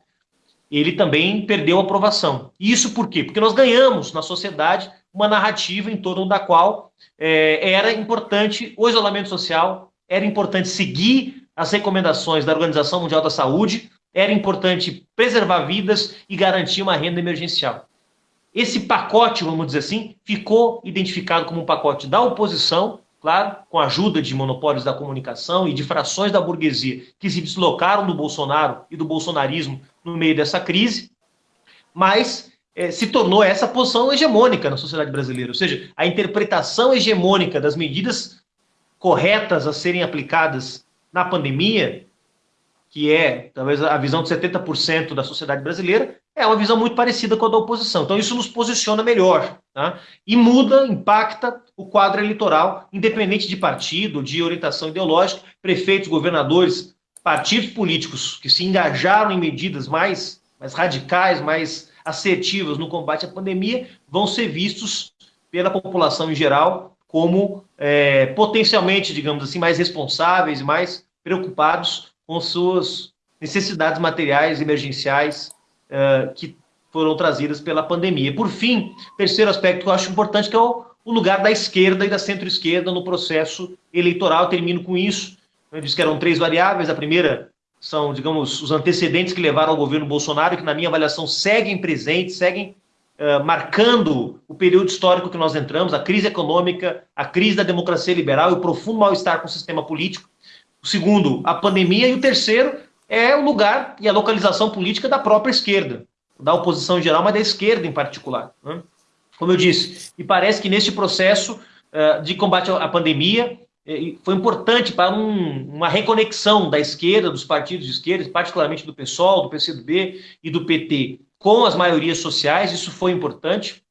ele também perdeu a aprovação. Isso por quê? Porque nós ganhamos na sociedade uma narrativa em torno da qual é, era importante o isolamento social, era importante seguir as recomendações da Organização Mundial da Saúde, era importante preservar vidas e garantir uma renda emergencial. Esse pacote, vamos dizer assim, ficou identificado como um pacote da oposição, claro, com a ajuda de monopólios da comunicação e de frações da burguesia que se deslocaram do Bolsonaro e do bolsonarismo no meio dessa crise, mas é, se tornou essa posição hegemônica na sociedade brasileira, ou seja, a interpretação hegemônica das medidas corretas a serem aplicadas na pandemia, que é talvez a visão de 70% da sociedade brasileira, é uma visão muito parecida com a da oposição. Então, isso nos posiciona melhor. Tá? E muda, impacta o quadro eleitoral, independente de partido, de orientação ideológica, prefeitos, governadores, partidos políticos que se engajaram em medidas mais, mais radicais, mais assertivas no combate à pandemia, vão ser vistos pela população em geral como é, potencialmente, digamos assim, mais responsáveis, mais preocupados com suas necessidades materiais emergenciais uh, que foram trazidas pela pandemia. Por fim, terceiro aspecto que eu acho importante, que é o, o lugar da esquerda e da centro-esquerda no processo eleitoral. Eu termino com isso. Eu disse que eram três variáveis. A primeira são, digamos, os antecedentes que levaram ao governo Bolsonaro, que, na minha avaliação, seguem presentes, seguem uh, marcando o período histórico que nós entramos, a crise econômica, a crise da democracia liberal e o profundo mal-estar com o sistema político. O segundo, a pandemia. E o terceiro é o lugar e a localização política da própria esquerda, da oposição em geral, mas da esquerda em particular. Né? Como eu disse, e parece que neste processo uh, de combate à pandemia foi importante para um, uma reconexão da esquerda, dos partidos de esquerda, particularmente do PSOL, do PCdoB e do PT, com as maiorias sociais, isso foi importante,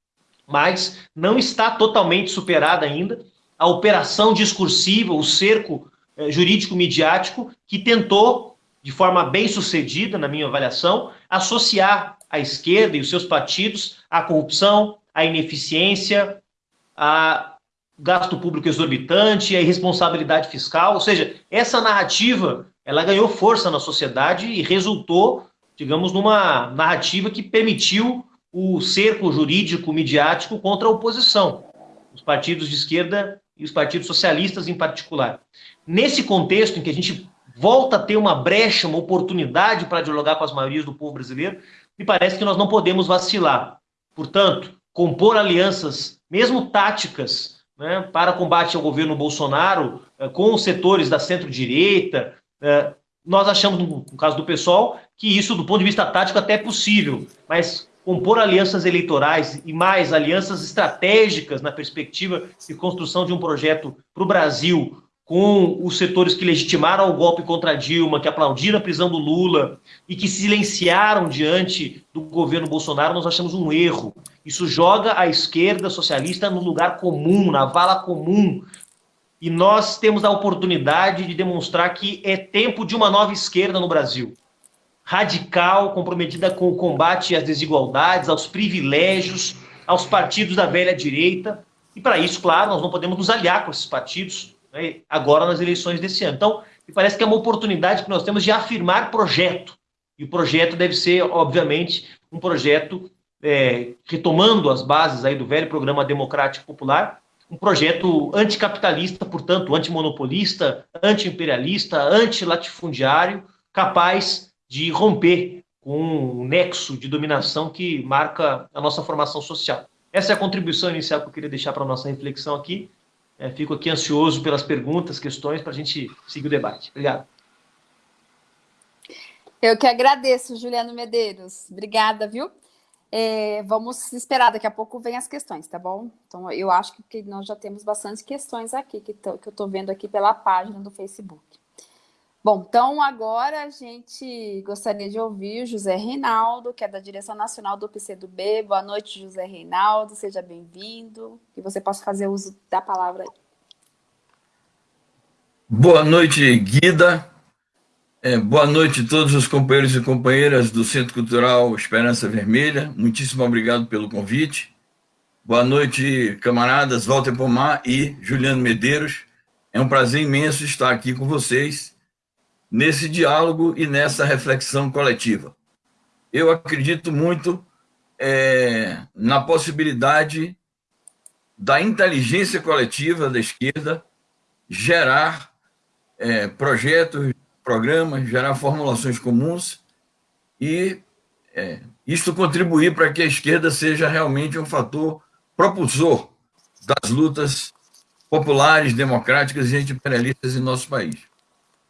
mas não está totalmente superada ainda a operação discursiva, o cerco eh, jurídico-midiático que tentou de forma bem sucedida, na minha avaliação, associar a esquerda e os seus partidos à corrupção, à ineficiência, a gasto público exorbitante, a irresponsabilidade fiscal, ou seja, essa narrativa ela ganhou força na sociedade e resultou, digamos, numa narrativa que permitiu o cerco jurídico midiático contra a oposição, os partidos de esquerda e os partidos socialistas em particular. Nesse contexto em que a gente volta a ter uma brecha, uma oportunidade para dialogar com as maiorias do povo brasileiro, me parece que nós não podemos vacilar. Portanto, compor alianças, mesmo táticas, né, para combate ao governo Bolsonaro, eh, com os setores da centro-direita, eh, nós achamos, no caso do PSOL, que isso, do ponto de vista tático, até é possível, mas compor alianças eleitorais e mais alianças estratégicas na perspectiva de construção de um projeto para o Brasil com os setores que legitimaram o golpe contra Dilma, que aplaudiram a prisão do Lula e que silenciaram diante do governo Bolsonaro, nós achamos um erro. Isso joga a esquerda socialista no lugar comum, na vala comum. E nós temos a oportunidade de demonstrar que é tempo de uma nova esquerda no Brasil. Radical, comprometida com o combate às desigualdades, aos privilégios, aos partidos da velha direita. E para isso, claro, nós não podemos nos aliar com esses partidos né, agora nas eleições desse ano. Então, me parece que é uma oportunidade que nós temos de afirmar projeto. E o projeto deve ser, obviamente, um projeto é, retomando as bases aí do velho programa democrático popular, um projeto anticapitalista, portanto, antimonopolista, antiimperialista, antilatifundiário, capaz de romper com um nexo de dominação que marca a nossa formação social. Essa é a contribuição inicial que eu queria deixar para a nossa reflexão aqui. É, fico aqui ansioso pelas perguntas, questões, para a gente seguir o debate. Obrigado. Eu que agradeço, Juliano Medeiros. Obrigada, viu? É, vamos esperar, daqui a pouco vem as questões, tá bom? Então, eu acho que nós já temos bastante questões aqui, que, tô, que eu estou vendo aqui pela página do Facebook. Bom, então agora a gente gostaria de ouvir o José Reinaldo, que é da direção nacional do PCdoB. Boa noite, José Reinaldo, seja bem-vindo. Que você possa fazer uso da palavra. Boa noite, Guida. É, boa noite a todos os companheiros e companheiras do Centro Cultural Esperança Vermelha. Muitíssimo obrigado pelo convite. Boa noite, camaradas Walter Pomar e Juliano Medeiros. É um prazer imenso estar aqui com vocês nesse diálogo e nessa reflexão coletiva. Eu acredito muito é, na possibilidade da inteligência coletiva da esquerda gerar é, projetos, programas, gerar formulações comuns e é, isto contribuir para que a esquerda seja realmente um fator propulsor das lutas populares, democráticas e anti-imperialistas em nosso país.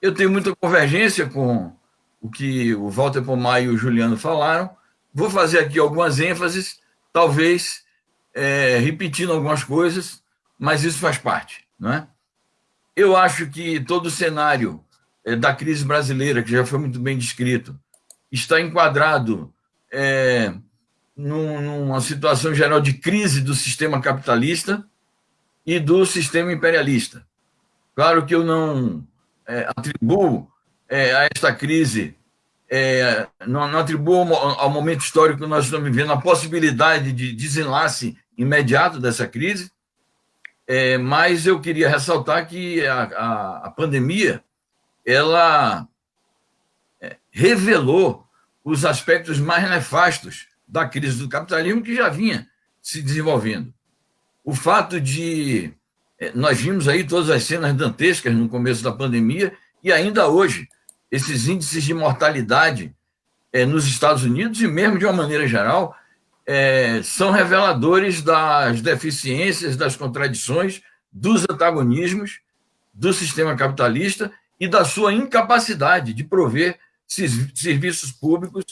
Eu tenho muita convergência com o que o Walter Pomar e o Juliano falaram. Vou fazer aqui algumas ênfases, talvez é, repetindo algumas coisas, mas isso faz parte. Não é? Eu acho que todo o cenário da crise brasileira, que já foi muito bem descrito, está enquadrado é, numa situação geral de crise do sistema capitalista e do sistema imperialista. Claro que eu não é, atribuo é, a esta crise, é, não, não, atribuo ao momento histórico que nós estamos vivendo a possibilidade de desenlace imediato dessa crise, é, mas eu queria ressaltar que a, a, a pandemia ela é, revelou os aspectos mais nefastos da crise do capitalismo que já vinha se desenvolvendo. O fato de é, nós vimos aí todas as cenas dantescas no começo da pandemia e ainda hoje esses índices de mortalidade é, nos Estados Unidos e mesmo de uma maneira geral é, são reveladores das deficiências, das contradições, dos antagonismos do sistema capitalista e da sua incapacidade de prover serviços públicos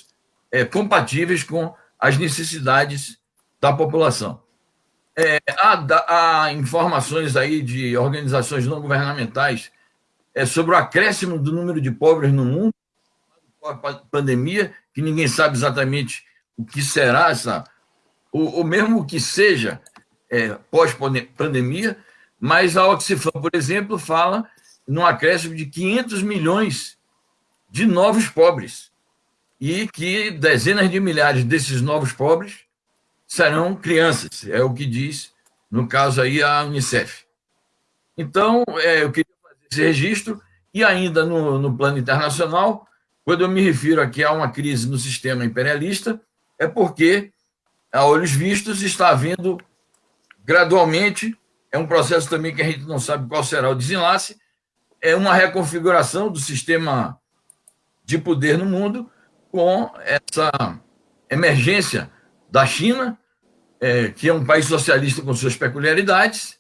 é, compatíveis com as necessidades da população. É, há, há, informações aí de organizações não governamentais é, sobre o acréscimo do número de pobres no mundo, pandemia, que ninguém sabe exatamente o que será essa, ou, ou mesmo o que seja é, pós-pandemia, mas a Oxfam, por exemplo, fala num acréscimo de 500 milhões de novos pobres e que dezenas de milhares desses novos pobres serão crianças, é o que diz, no caso aí, a Unicef. Então, é, eu queria fazer esse registro e ainda no, no plano internacional, quando eu me refiro aqui a uma crise no sistema imperialista, é porque, a olhos vistos, está havendo gradualmente, é um processo também que a gente não sabe qual será o desenlace, é uma reconfiguração do sistema de poder no mundo com essa emergência da China, é, que é um país socialista com suas peculiaridades,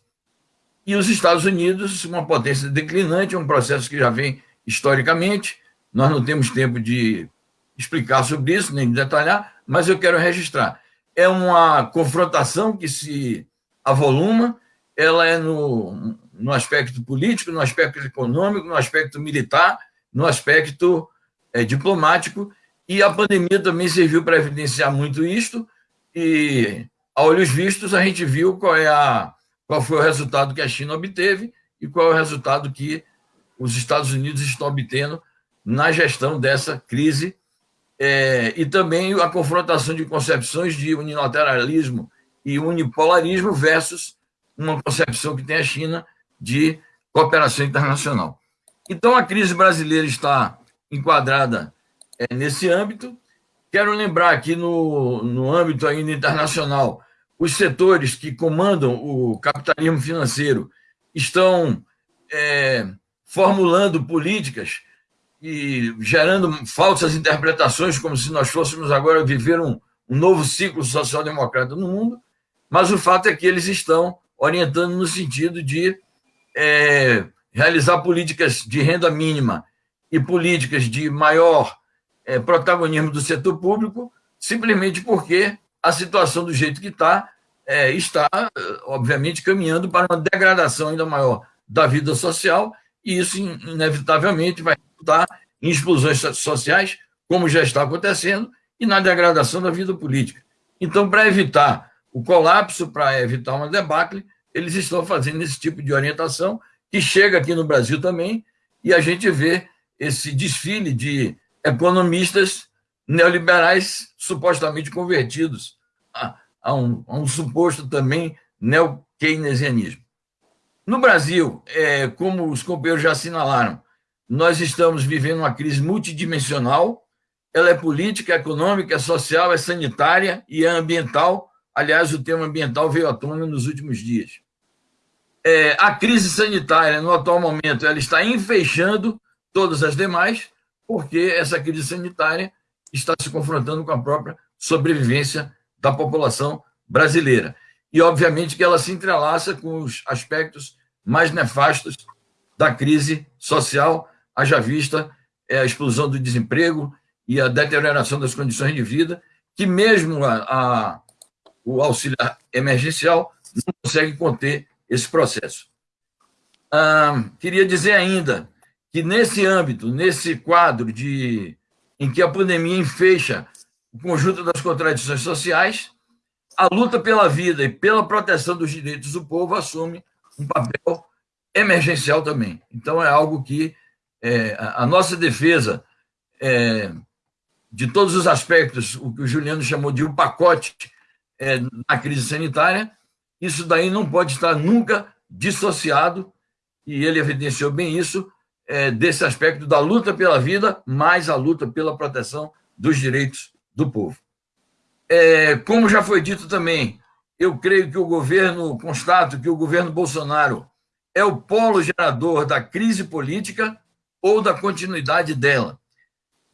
e os Estados Unidos, uma potência declinante, é um processo que já vem historicamente. Nós não temos tempo de explicar sobre isso, nem de detalhar, mas eu quero registrar. É uma confrontação que se avoluma, ela é no, no aspecto político, no aspecto econômico, no aspecto militar, no aspecto é, diplomático, e a pandemia também serviu para evidenciar muito isto, e, a olhos vistos, a gente viu qual, é a, qual foi o resultado que a China obteve e qual é o resultado que os Estados Unidos estão obtendo na gestão dessa crise. É, e também a confrontação de concepções de unilateralismo e unipolarismo versus uma concepção que tem a China de cooperação internacional. Então, a crise brasileira está enquadrada é, nesse âmbito. Quero lembrar aqui no, no âmbito ainda internacional, os setores que comandam o capitalismo financeiro estão é, formulando políticas e gerando falsas interpretações, como se nós fôssemos agora viver um, um novo ciclo social-democrata no mundo, mas o fato é que eles estão orientando no sentido de é, realizar políticas de renda mínima e políticas de maior é, protagonismo do setor público, simplesmente porque a situação do jeito que está, é, está, obviamente, caminhando para uma degradação ainda maior da vida social, e isso, inevitavelmente, vai resultar em explosões sociais, como já está acontecendo, e na degradação da vida política. Então, para evitar o colapso, para evitar uma debacle, eles estão fazendo esse tipo de orientação, que chega aqui no Brasil também, e a gente vê esse desfile de economistas neoliberais supostamente convertidos a, a, um, a um, suposto também neo-keynesianismo. No Brasil, é, como os companheiros já assinalaram, nós estamos vivendo uma crise multidimensional, ela é política, é econômica, é social, é sanitária e é ambiental. Aliás, o tema ambiental veio à tona nos últimos dias. É, a crise sanitária, no atual momento, ela está enfeixando todas as demais, porque essa crise sanitária está se confrontando com a própria sobrevivência da população brasileira. E, obviamente, que ela se entrelaça com os aspectos mais nefastos da crise social, haja vista é, a explosão do desemprego e a deterioração das condições de vida, que mesmo a, a, o auxílio emergencial não consegue conter esse processo. Ah, queria dizer ainda que, nesse âmbito, nesse quadro de em que a pandemia enfeixa o conjunto das contradições sociais, a luta pela vida e pela proteção dos direitos do povo assume um papel emergencial também. Então, é algo que é, a nossa defesa é, de todos os aspectos, o que o Juliano chamou de um pacote é, na crise sanitária, isso daí não pode estar nunca dissociado, e ele evidenciou bem isso, é, desse aspecto da luta pela vida, mais a luta pela proteção dos direitos do povo. É, como já foi dito também, eu creio que o governo, constato que o governo Bolsonaro é o polo gerador da crise política ou da continuidade dela.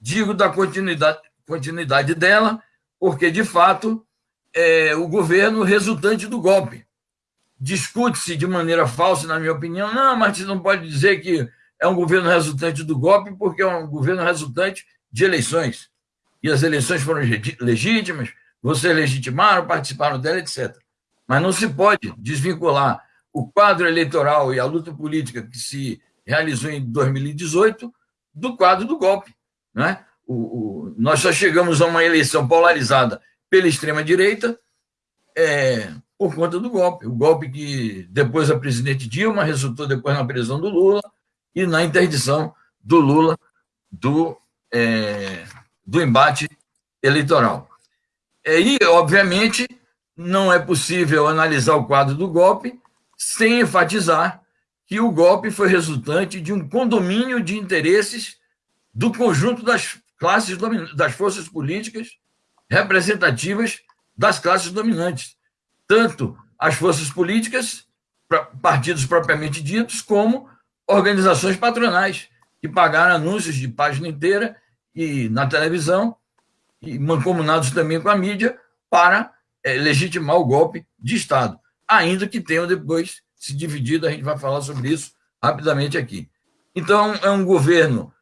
Digo da continuidade, continuidade dela, porque, de fato, é o governo resultante do golpe. Discute-se de maneira falsa, na minha opinião, não, mas você não pode dizer que é um governo resultante do golpe, porque é um governo resultante de eleições. E as eleições foram legítimas, vocês legitimaram, participaram dela, etc. Mas não se pode desvincular o quadro eleitoral e a luta política que se realizou em 2018 do quadro do golpe. Né? O, o, nós só chegamos a uma eleição polarizada pela extrema-direita é, por conta do golpe. O golpe que depois a presidente Dilma resultou depois na prisão do Lula, e na interdição do Lula do, é, do embate eleitoral. E, obviamente, não é possível analisar o quadro do golpe sem enfatizar que o golpe foi resultante de um condomínio de interesses do conjunto das classes das forças políticas representativas das classes dominantes, tanto as forças políticas, partidos propriamente ditos, como organizações patronais que pagaram anúncios de página inteira e na televisão e mancomunados também com a mídia para é, legitimar o golpe de Estado, ainda que tenham depois se dividido, a gente vai falar sobre isso rapidamente aqui. Então, é um governo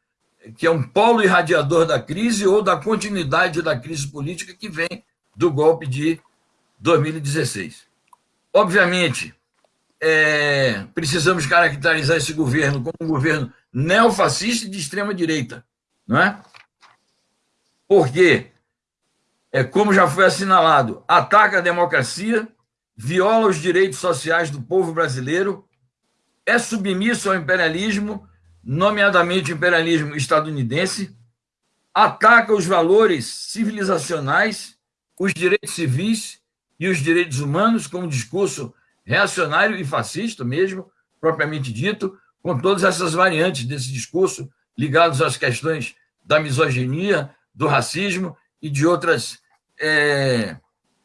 que é um polo irradiador da crise ou da continuidade da crise política que vem do golpe de 2016. Obviamente, é, precisamos caracterizar esse governo como um governo neofascista de extrema-direita, não é? Porque, é, como já foi assinalado, ataca a democracia, viola os direitos sociais do povo brasileiro, é submisso ao imperialismo, nomeadamente o imperialismo estadunidense, ataca os valores civilizacionais, os direitos civis e os direitos humanos com um discurso reacionário e fascista mesmo, propriamente dito, com todas essas variantes desse discurso ligados às questões da misoginia, do racismo e de outras é,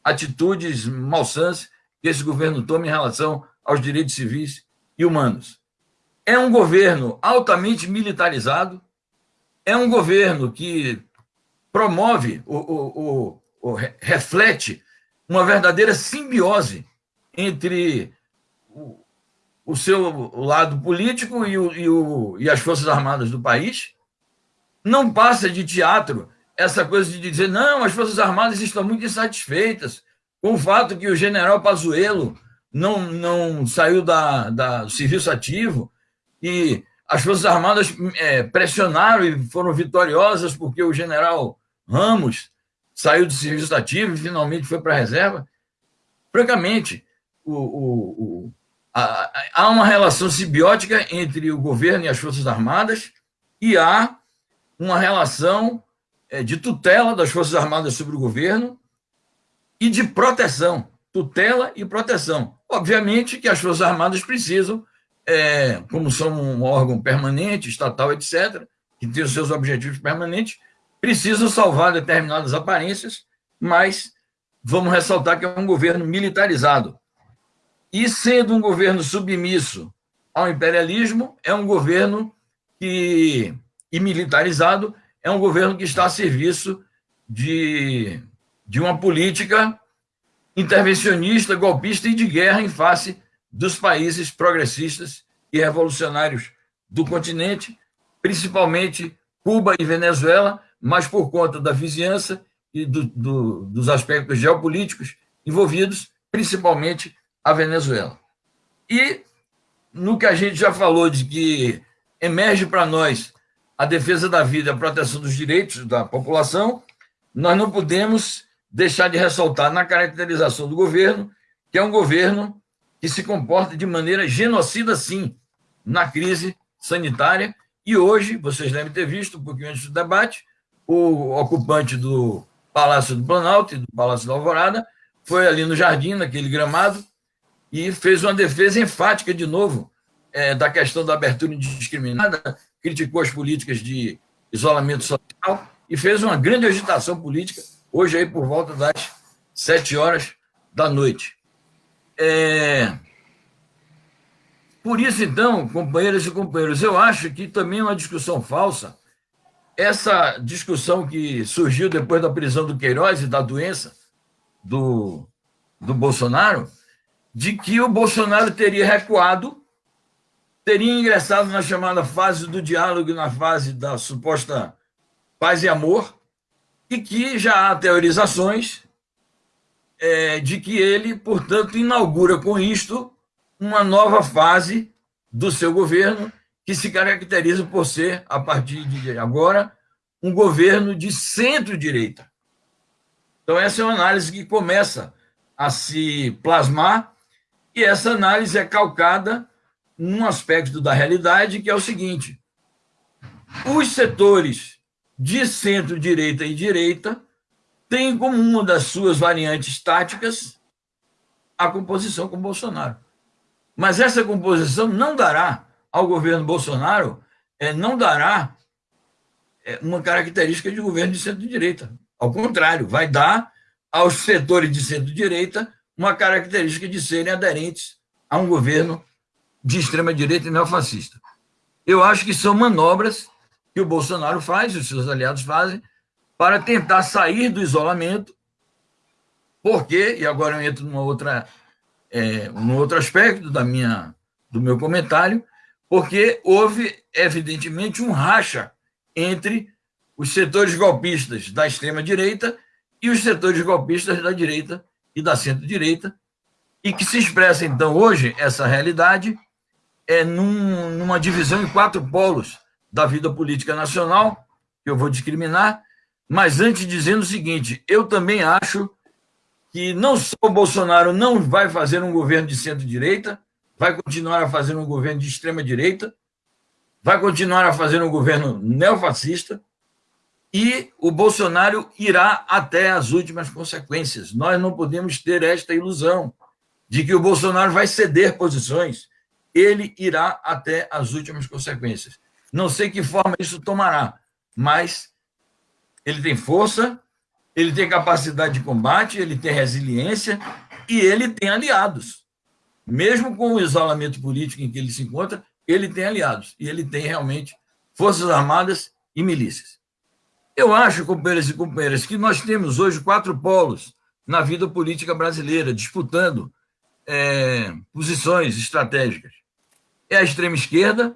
atitudes malsãs que esse governo toma em relação aos direitos civis e humanos. É um governo altamente militarizado, é um governo que promove, o, reflete uma verdadeira simbiose entre o, o seu lado político e, o, e, o, e as Forças Armadas do país. Não passa de teatro essa coisa de dizer, não, as Forças Armadas estão muito insatisfeitas com o fato que o general Pazuello não, não saiu da, da, do serviço ativo e as Forças Armadas é, pressionaram e foram vitoriosas porque o general Ramos saiu do serviço ativo e finalmente foi para a reserva. Francamente, o, o, o, há uma relação simbiótica entre o governo e as Forças Armadas e há uma relação é, de tutela das Forças Armadas sobre o governo e de proteção, tutela e proteção. Obviamente que as Forças Armadas precisam, é, como são um órgão permanente, estatal, etc., que tem os seus objetivos permanentes, precisam salvar determinadas aparências, mas vamos ressaltar que é um governo militarizado. E sendo um governo submisso ao imperialismo, é um governo que, e militarizado, é um governo que está a serviço de, de uma política intervencionista, golpista e de guerra em face dos países progressistas e revolucionários do continente, principalmente Cuba e Venezuela, mas por conta da vizinhança e do, do, dos aspectos geopolíticos envolvidos, principalmente a Venezuela. E no que a gente já falou de que emerge para nós a defesa da vida a proteção dos direitos da população, nós não podemos deixar de ressaltar na caracterização do governo que é um governo que se comporta de maneira genocida, sim, na crise sanitária. E hoje, vocês devem ter visto, um pouquinho antes do debate, o ocupante do Palácio do Planalto e do Palácio da Alvorada foi ali no jardim, naquele gramado, e fez uma defesa enfática, de novo, é, da questão da abertura indiscriminada, criticou as políticas de isolamento social e fez uma grande agitação política, hoje aí por volta das sete horas da noite. É... Por isso, então, companheiras e companheiros, eu acho que também é uma discussão falsa. Essa discussão que surgiu depois da prisão do Queiroz e da doença do, do Bolsonaro, de que o Bolsonaro teria recuado, teria ingressado na chamada fase do diálogo, na fase da suposta paz e amor, e que já há teorizações é, de que ele, portanto, inaugura com isto uma nova fase do seu governo, que se caracteriza por ser, a partir de agora, um governo de centro-direita. Então, essa é uma análise que começa a se plasmar, e essa análise é calcada num aspecto da realidade, que é o seguinte: os setores de centro-direita e direita têm como uma das suas variantes táticas a composição com Bolsonaro. Mas essa composição não dará ao governo Bolsonaro é, não dará é, uma característica de governo de centro-direita. Ao contrário, vai dar aos setores de centro-direita uma característica de serem aderentes a um governo de extrema-direita e neofascista. Eu acho que são manobras que o Bolsonaro faz, os seus aliados fazem, para tentar sair do isolamento, porque, e agora eu entro numa outra, é, num outro aspecto da minha, do meu comentário, porque houve, evidentemente, um racha entre os setores golpistas da extrema-direita e os setores golpistas da direita e da centro-direita, e que se expressa, então, hoje, essa realidade é num, numa divisão em quatro polos da vida política nacional, que eu vou discriminar, mas antes dizendo o seguinte, eu também acho que não só o Bolsonaro não vai fazer um governo de centro-direita, vai continuar a fazer um governo de extrema-direita, vai continuar a fazer um governo neofascista e o Bolsonaro irá até as últimas consequências. Nós não podemos ter esta ilusão de que o Bolsonaro vai ceder posições. Ele irá até as últimas consequências. Não sei que forma isso tomará, mas ele tem força, ele tem capacidade de combate, ele tem resiliência e ele tem aliados mesmo com o isolamento político em que ele se encontra, ele tem aliados e ele tem realmente forças armadas e milícias. Eu acho, companheiros e companheiras, que nós temos hoje quatro polos na vida política brasileira, disputando é, posições estratégicas. É a extrema esquerda,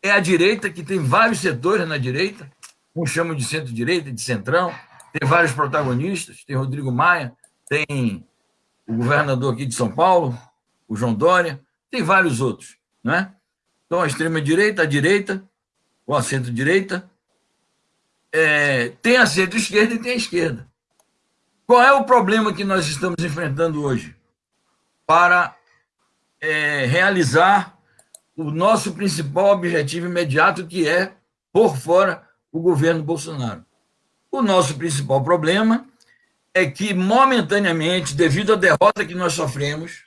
é a direita, que tem vários setores na direita, uns chamam de centro-direita, de centrão, tem vários protagonistas, tem Rodrigo Maia, tem o governador aqui de São Paulo, o João Dória, tem vários outros, não é? Então, a extrema-direita, a direita, ou a centro-direita, é, tem a centro-esquerda e tem a esquerda. Qual é o problema que nós estamos enfrentando hoje para é, realizar o nosso principal objetivo imediato, que é por fora o governo Bolsonaro. O nosso principal problema é que, momentaneamente, devido à derrota que nós sofremos,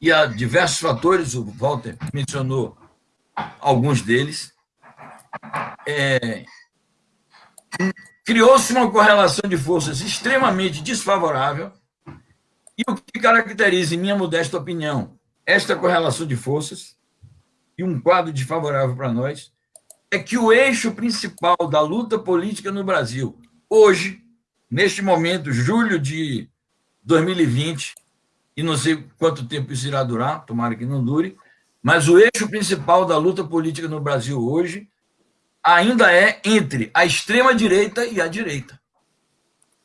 e a diversos fatores, o Walter mencionou alguns deles, é, criou-se uma correlação de forças extremamente desfavorável, e o que caracteriza, em minha modesta opinião, esta correlação de forças, e um quadro desfavorável para nós, é que o eixo principal da luta política no Brasil, hoje, neste momento, julho de 2020, e não sei quanto tempo isso irá durar, tomara que não dure, mas o eixo principal da luta política no Brasil hoje ainda é entre a extrema-direita e a direita.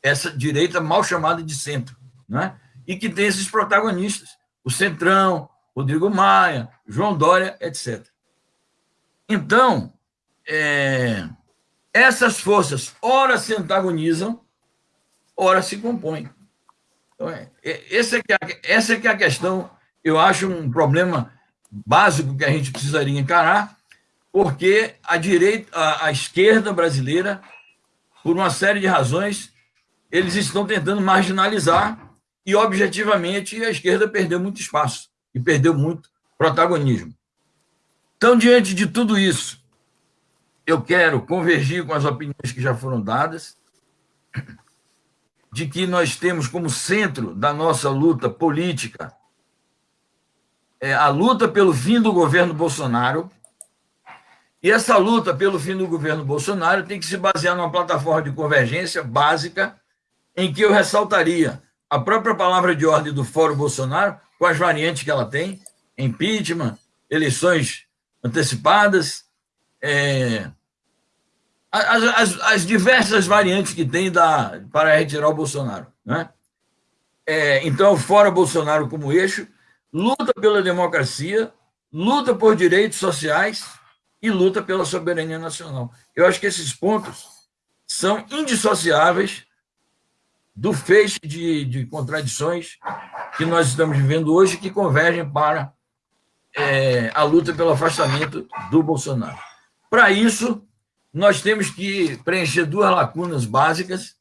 Essa direita mal chamada de centro, né? e que tem esses protagonistas, o Centrão, Rodrigo Maia, João Dória, etc. Então, é, essas forças, ora se antagonizam, ora se compõem. Então, é, é, essa, é que é, essa é que é a questão, eu acho um problema básico que a gente precisaria encarar, porque a direita, a, a esquerda brasileira, por uma série de razões, eles estão tentando marginalizar e, objetivamente, a esquerda perdeu muito espaço e perdeu muito protagonismo. Então, diante de tudo isso, eu quero convergir com as opiniões que já foram dadas, de que nós temos como centro da nossa luta política é a luta pelo fim do governo Bolsonaro, e essa luta pelo fim do governo Bolsonaro tem que se basear numa plataforma de convergência básica, em que eu ressaltaria a própria palavra de ordem do Fórum Bolsonaro, com as variantes que ela tem, impeachment, eleições antecipadas, é, as, as, as, diversas variantes que tem da, para retirar o Bolsonaro. Né? É, então, fora Bolsonaro como eixo, luta pela democracia, luta por direitos sociais e luta pela soberania nacional. Eu acho que esses pontos são indissociáveis do feixe de, de contradições que nós estamos vivendo hoje, que convergem para é, a luta pelo afastamento do Bolsonaro. Para isso, nós temos que preencher duas lacunas básicas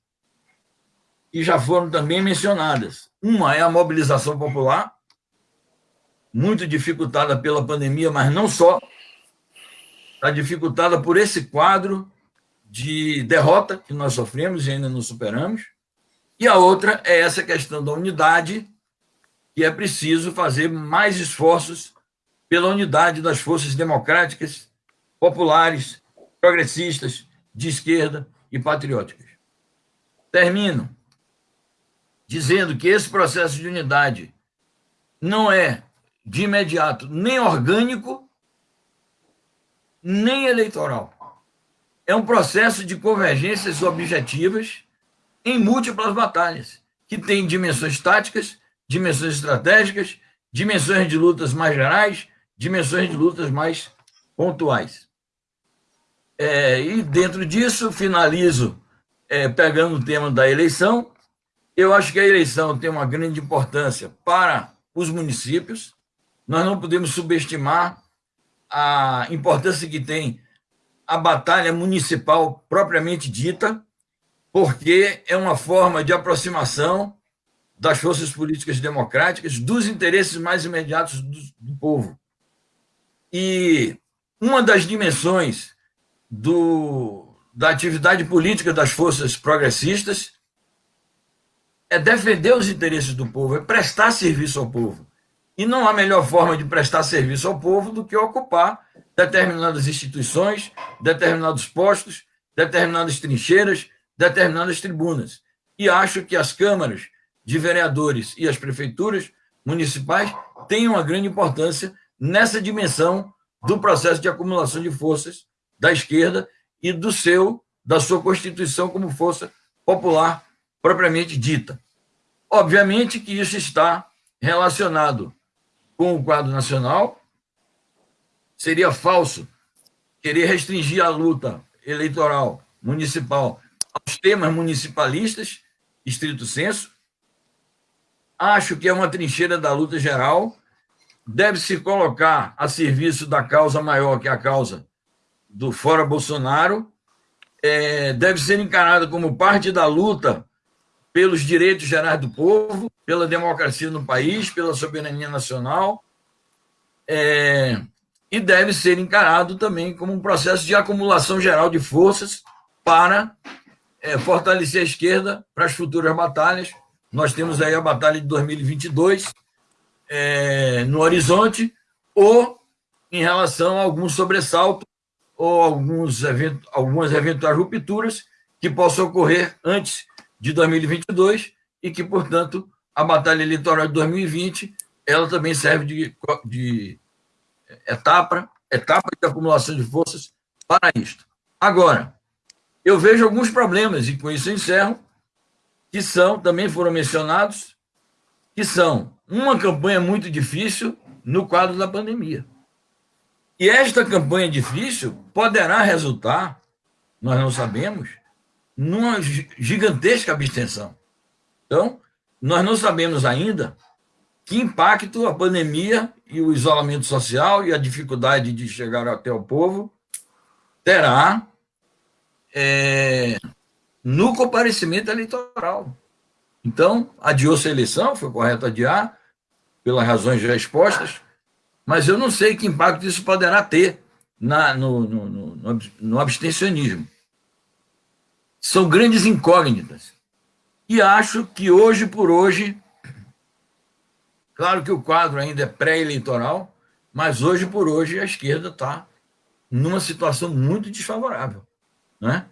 que já foram também mencionadas. Uma é a mobilização popular, muito dificultada pela pandemia, mas não só, está dificultada por esse quadro de derrota que nós sofremos e ainda não superamos. E a outra é essa questão da unidade, que é preciso fazer mais esforços pela unidade das forças democráticas, populares, progressistas, de esquerda e patrióticas. Termino dizendo que esse processo de unidade não é, de imediato, nem orgânico, nem eleitoral. É um processo de convergências objetivas em múltiplas batalhas, que tem dimensões táticas, dimensões estratégicas, dimensões de lutas mais gerais, dimensões de lutas mais pontuais. É, e dentro disso, finalizo é, pegando o tema da eleição. Eu acho que a eleição tem uma grande importância para os municípios. Nós não podemos subestimar a importância que tem a batalha municipal propriamente dita, porque é uma forma de aproximação das forças políticas democráticas dos interesses mais imediatos do, do povo. E uma das dimensões do, da atividade política das forças progressistas é defender os interesses do povo, é prestar serviço ao povo. E não há melhor forma de prestar serviço ao povo do que ocupar determinadas instituições, determinados postos, determinadas trincheiras, determinadas tribunas. E acho que as câmaras de vereadores e as prefeituras municipais têm uma grande importância nessa dimensão do processo de acumulação de forças da esquerda e do seu da sua constituição como força popular propriamente dita. Obviamente que isso está relacionado com o quadro nacional. Seria falso querer restringir a luta eleitoral municipal aos temas municipalistas, estrito senso. Acho que é uma trincheira da luta geral deve se colocar a serviço da causa maior, que é a causa do Fora Bolsonaro, é, deve ser encarada como parte da luta pelos direitos gerais do povo, pela democracia no país, pela soberania nacional, é, e deve ser encarado também como um processo de acumulação geral de forças para é, fortalecer a esquerda para as futuras batalhas. Nós temos aí a batalha de 2022 é, no horizonte, ou em relação a algum sobressalto ou alguns event algumas eventuais rupturas que possam ocorrer antes de 2022 e que, portanto, a batalha eleitoral de 2020 ela também serve de, de etapa, etapa de acumulação de forças para isto. Agora, eu vejo alguns problemas, e com isso encerro, que são, também foram mencionados, que são uma campanha muito difícil no quadro da pandemia. E esta campanha difícil poderá resultar, nós não sabemos, numa gigantesca abstenção. Então, nós não sabemos ainda que impacto a pandemia e o isolamento social e a dificuldade de chegar até o povo terá é, no comparecimento eleitoral. Então, adiou-se a eleição, foi correto adiar, pelas razões já expostas, mas eu não sei que impacto isso poderá ter na, no, no, no, no abstencionismo. São grandes incógnitas. E acho que hoje por hoje, claro que o quadro ainda é pré-eleitoral, mas hoje por hoje a esquerda está numa situação muito desfavorável. Né?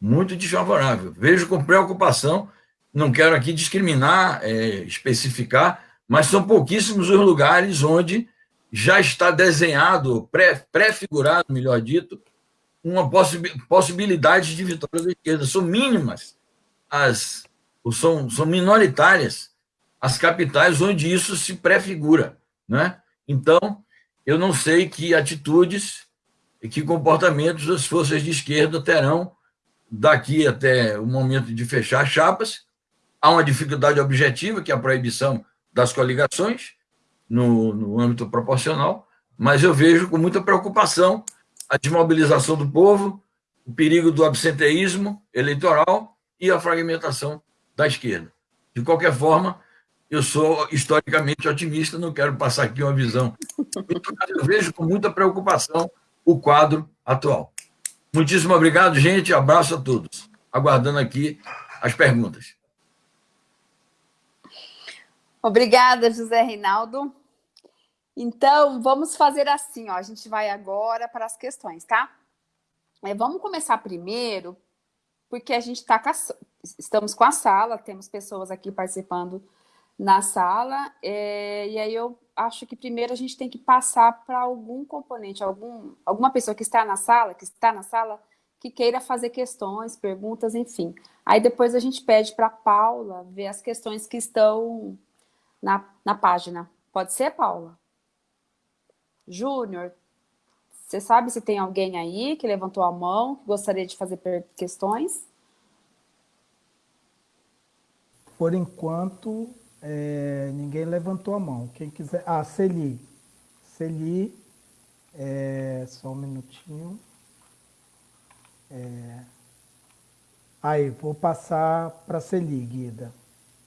Muito desfavorável. Vejo com preocupação, não quero aqui discriminar, é, especificar, mas são pouquíssimos os lugares onde já está desenhado, pré-figurado, pré melhor dito, uma possibilidade de vitória da esquerda. São mínimas, as, são, são minoritárias as capitais onde isso se prefigura. Né? Então, eu não sei que atitudes e que comportamentos as forças de esquerda terão daqui até o momento de fechar chapas. Há uma dificuldade objetiva, que é a proibição das coligações, no, no âmbito proporcional, mas eu vejo com muita preocupação a desmobilização do povo, o perigo do absenteísmo eleitoral e a fragmentação da esquerda. De qualquer forma, eu sou historicamente otimista, não quero passar aqui uma visão. Eu vejo com muita preocupação o quadro atual. Muitíssimo obrigado, gente. Abraço a todos. Aguardando aqui as perguntas. Obrigada, José Reinaldo. Então, vamos fazer assim, ó. A gente vai agora para as questões, tá? É, vamos começar primeiro, porque a gente está com a, estamos com a sala, temos pessoas aqui participando na sala, é, e aí eu acho que primeiro a gente tem que passar para algum componente, algum, alguma pessoa que está na sala, que está na sala, que queira fazer questões, perguntas, enfim. Aí depois a gente pede para a Paula ver as questões que estão na, na página. Pode ser, Paula? Júnior, você sabe se tem alguém aí que levantou a mão, que gostaria de fazer questões? Por enquanto, é, ninguém levantou a mão. Quem quiser... Ah, Celi. Celi, é, só um minutinho. É, aí, vou passar para Celi, Guida.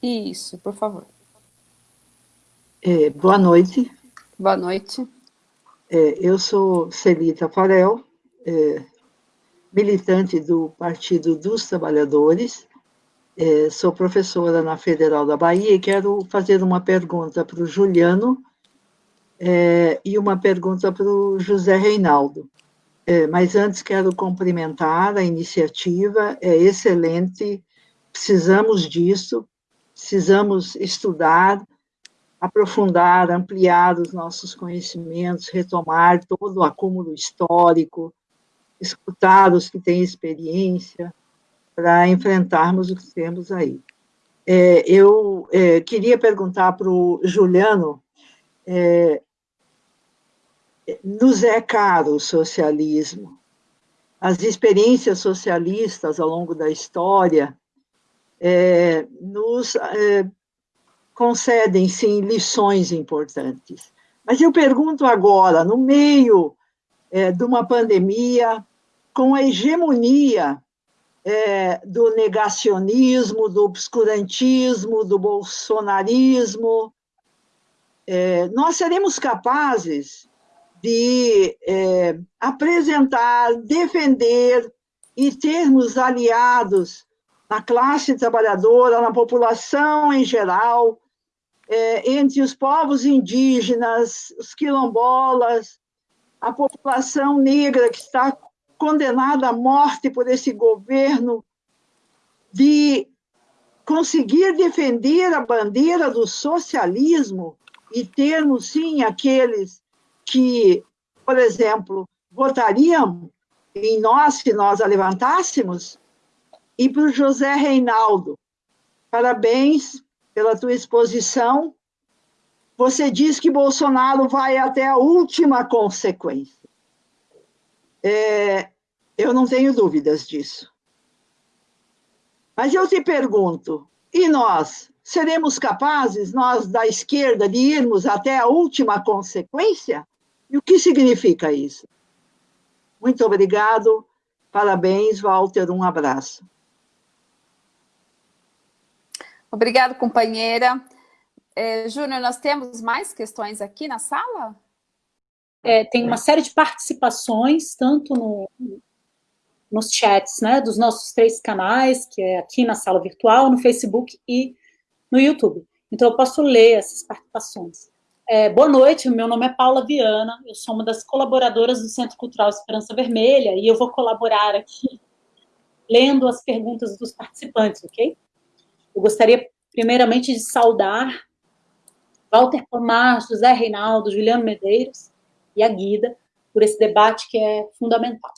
Isso, por favor. É, boa noite. Boa noite. É, eu sou Celita Farel, é, militante do Partido dos Trabalhadores, é, sou professora na Federal da Bahia e quero fazer uma pergunta para o Juliano é, e uma pergunta para o José Reinaldo. É, mas antes quero cumprimentar a iniciativa, é excelente, precisamos disso, precisamos estudar, aprofundar, ampliar os nossos conhecimentos, retomar todo o acúmulo histórico, escutar os que têm experiência, para enfrentarmos o que temos aí. É, eu é, queria perguntar para o Juliano, é, nos é caro o socialismo? As experiências socialistas ao longo da história é, nos é, concedem, sim, lições importantes. Mas eu pergunto agora, no meio é, de uma pandemia, com a hegemonia é, do negacionismo, do obscurantismo, do bolsonarismo, é, nós seremos capazes de é, apresentar, defender e termos aliados na classe trabalhadora, na população em geral, é, entre os povos indígenas, os quilombolas, a população negra que está condenada à morte por esse governo, de conseguir defender a bandeira do socialismo e termos, sim, aqueles que, por exemplo, votariam em nós se nós a levantássemos, e para o José Reinaldo, parabéns pela tua exposição. Você diz que Bolsonaro vai até a última consequência. É, eu não tenho dúvidas disso. Mas eu te pergunto, e nós? Seremos capazes, nós da esquerda, de irmos até a última consequência? E o que significa isso? Muito obrigado, parabéns, Walter, um abraço. Obrigado, companheira. É, Júnior, nós temos mais questões aqui na sala? É, tem uma série de participações, tanto no, nos chats né, dos nossos três canais, que é aqui na sala virtual, no Facebook e no YouTube. Então, eu posso ler essas participações. É, boa noite, meu nome é Paula Viana, eu sou uma das colaboradoras do Centro Cultural Esperança Vermelha e eu vou colaborar aqui lendo as perguntas dos participantes, ok? Eu gostaria, primeiramente, de saudar Walter Pomar, José Reinaldo, Juliano Medeiros e a Guida por esse debate que é fundamental.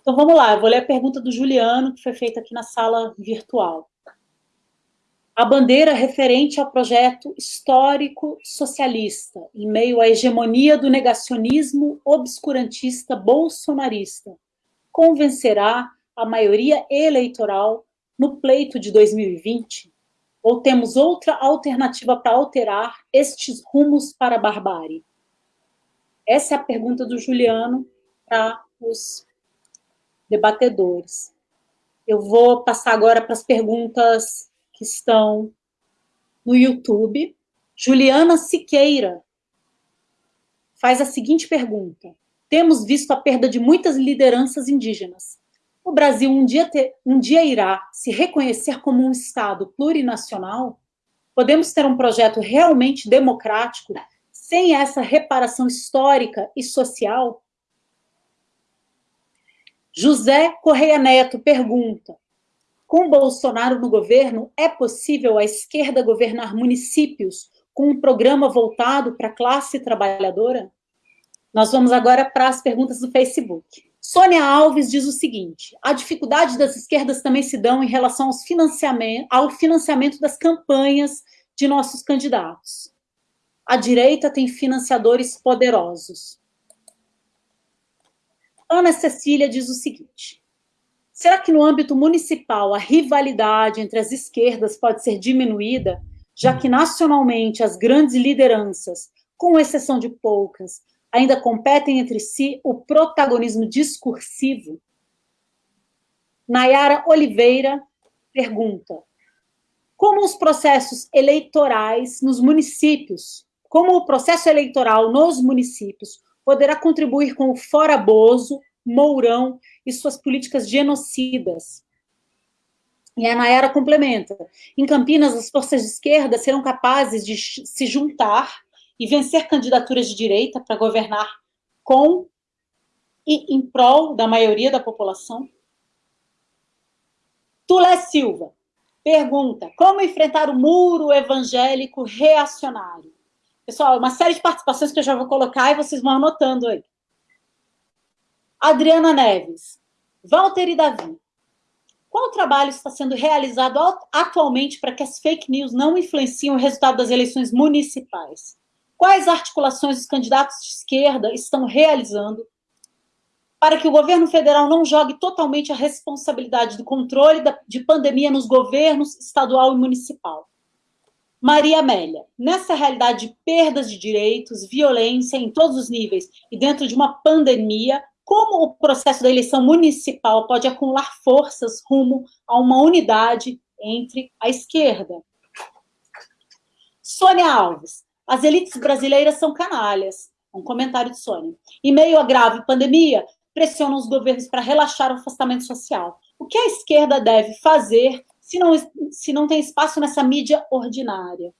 Então, vamos lá, eu vou ler a pergunta do Juliano, que foi feita aqui na sala virtual a bandeira referente ao projeto histórico socialista, em meio à hegemonia do negacionismo obscurantista bolsonarista, convencerá a maioria eleitoral no pleito de 2020? Ou temos outra alternativa para alterar estes rumos para a barbárie? Essa é a pergunta do Juliano para os debatedores. Eu vou passar agora para as perguntas que estão no YouTube. Juliana Siqueira faz a seguinte pergunta. Temos visto a perda de muitas lideranças indígenas. O Brasil um dia, ter, um dia irá se reconhecer como um Estado plurinacional? Podemos ter um projeto realmente democrático sem essa reparação histórica e social? José Correia Neto pergunta: com Bolsonaro no governo, é possível a esquerda governar municípios com um programa voltado para a classe trabalhadora? Nós vamos agora para as perguntas do Facebook. Sônia Alves diz o seguinte: a dificuldade das esquerdas também se dão em relação aos financiamento, ao financiamento das campanhas de nossos candidatos. A direita tem financiadores poderosos. Ana Cecília diz o seguinte: Será que no âmbito municipal a rivalidade entre as esquerdas pode ser diminuída, já que nacionalmente as grandes lideranças, com exceção de poucas, ainda competem entre si o protagonismo discursivo? Nayara Oliveira pergunta: como os processos eleitorais nos municípios, como o processo eleitoral nos municípios poderá contribuir com o fora Bozo, Mourão e suas políticas genocidas. E a Nayara complementa. Em Campinas, as forças de esquerda serão capazes de se juntar e vencer candidaturas de direita para governar com e em prol da maioria da população? Tulé Silva pergunta: como enfrentar o muro evangélico reacionário? Pessoal, uma série de participações que eu já vou colocar e vocês vão anotando aí. Adriana Neves, Walter e Davi. Qual trabalho está sendo realizado atualmente para que as fake news não influenciem o resultado das eleições municipais? Quais articulações os candidatos de esquerda estão realizando para que o governo federal não jogue totalmente a responsabilidade do controle de pandemia nos governos estadual e municipal? Maria Amélia, nessa realidade de perdas de direitos, violência em todos os níveis e dentro de uma pandemia, como o processo da eleição municipal pode acumular forças rumo a uma unidade entre a esquerda? Sônia Alves, as elites brasileiras são canalhas. Um comentário de Sônia. Em meio à grave pandemia, pressionam os governos para relaxar o afastamento social. O que a esquerda deve fazer se não, se não tem espaço nessa mídia ordinária?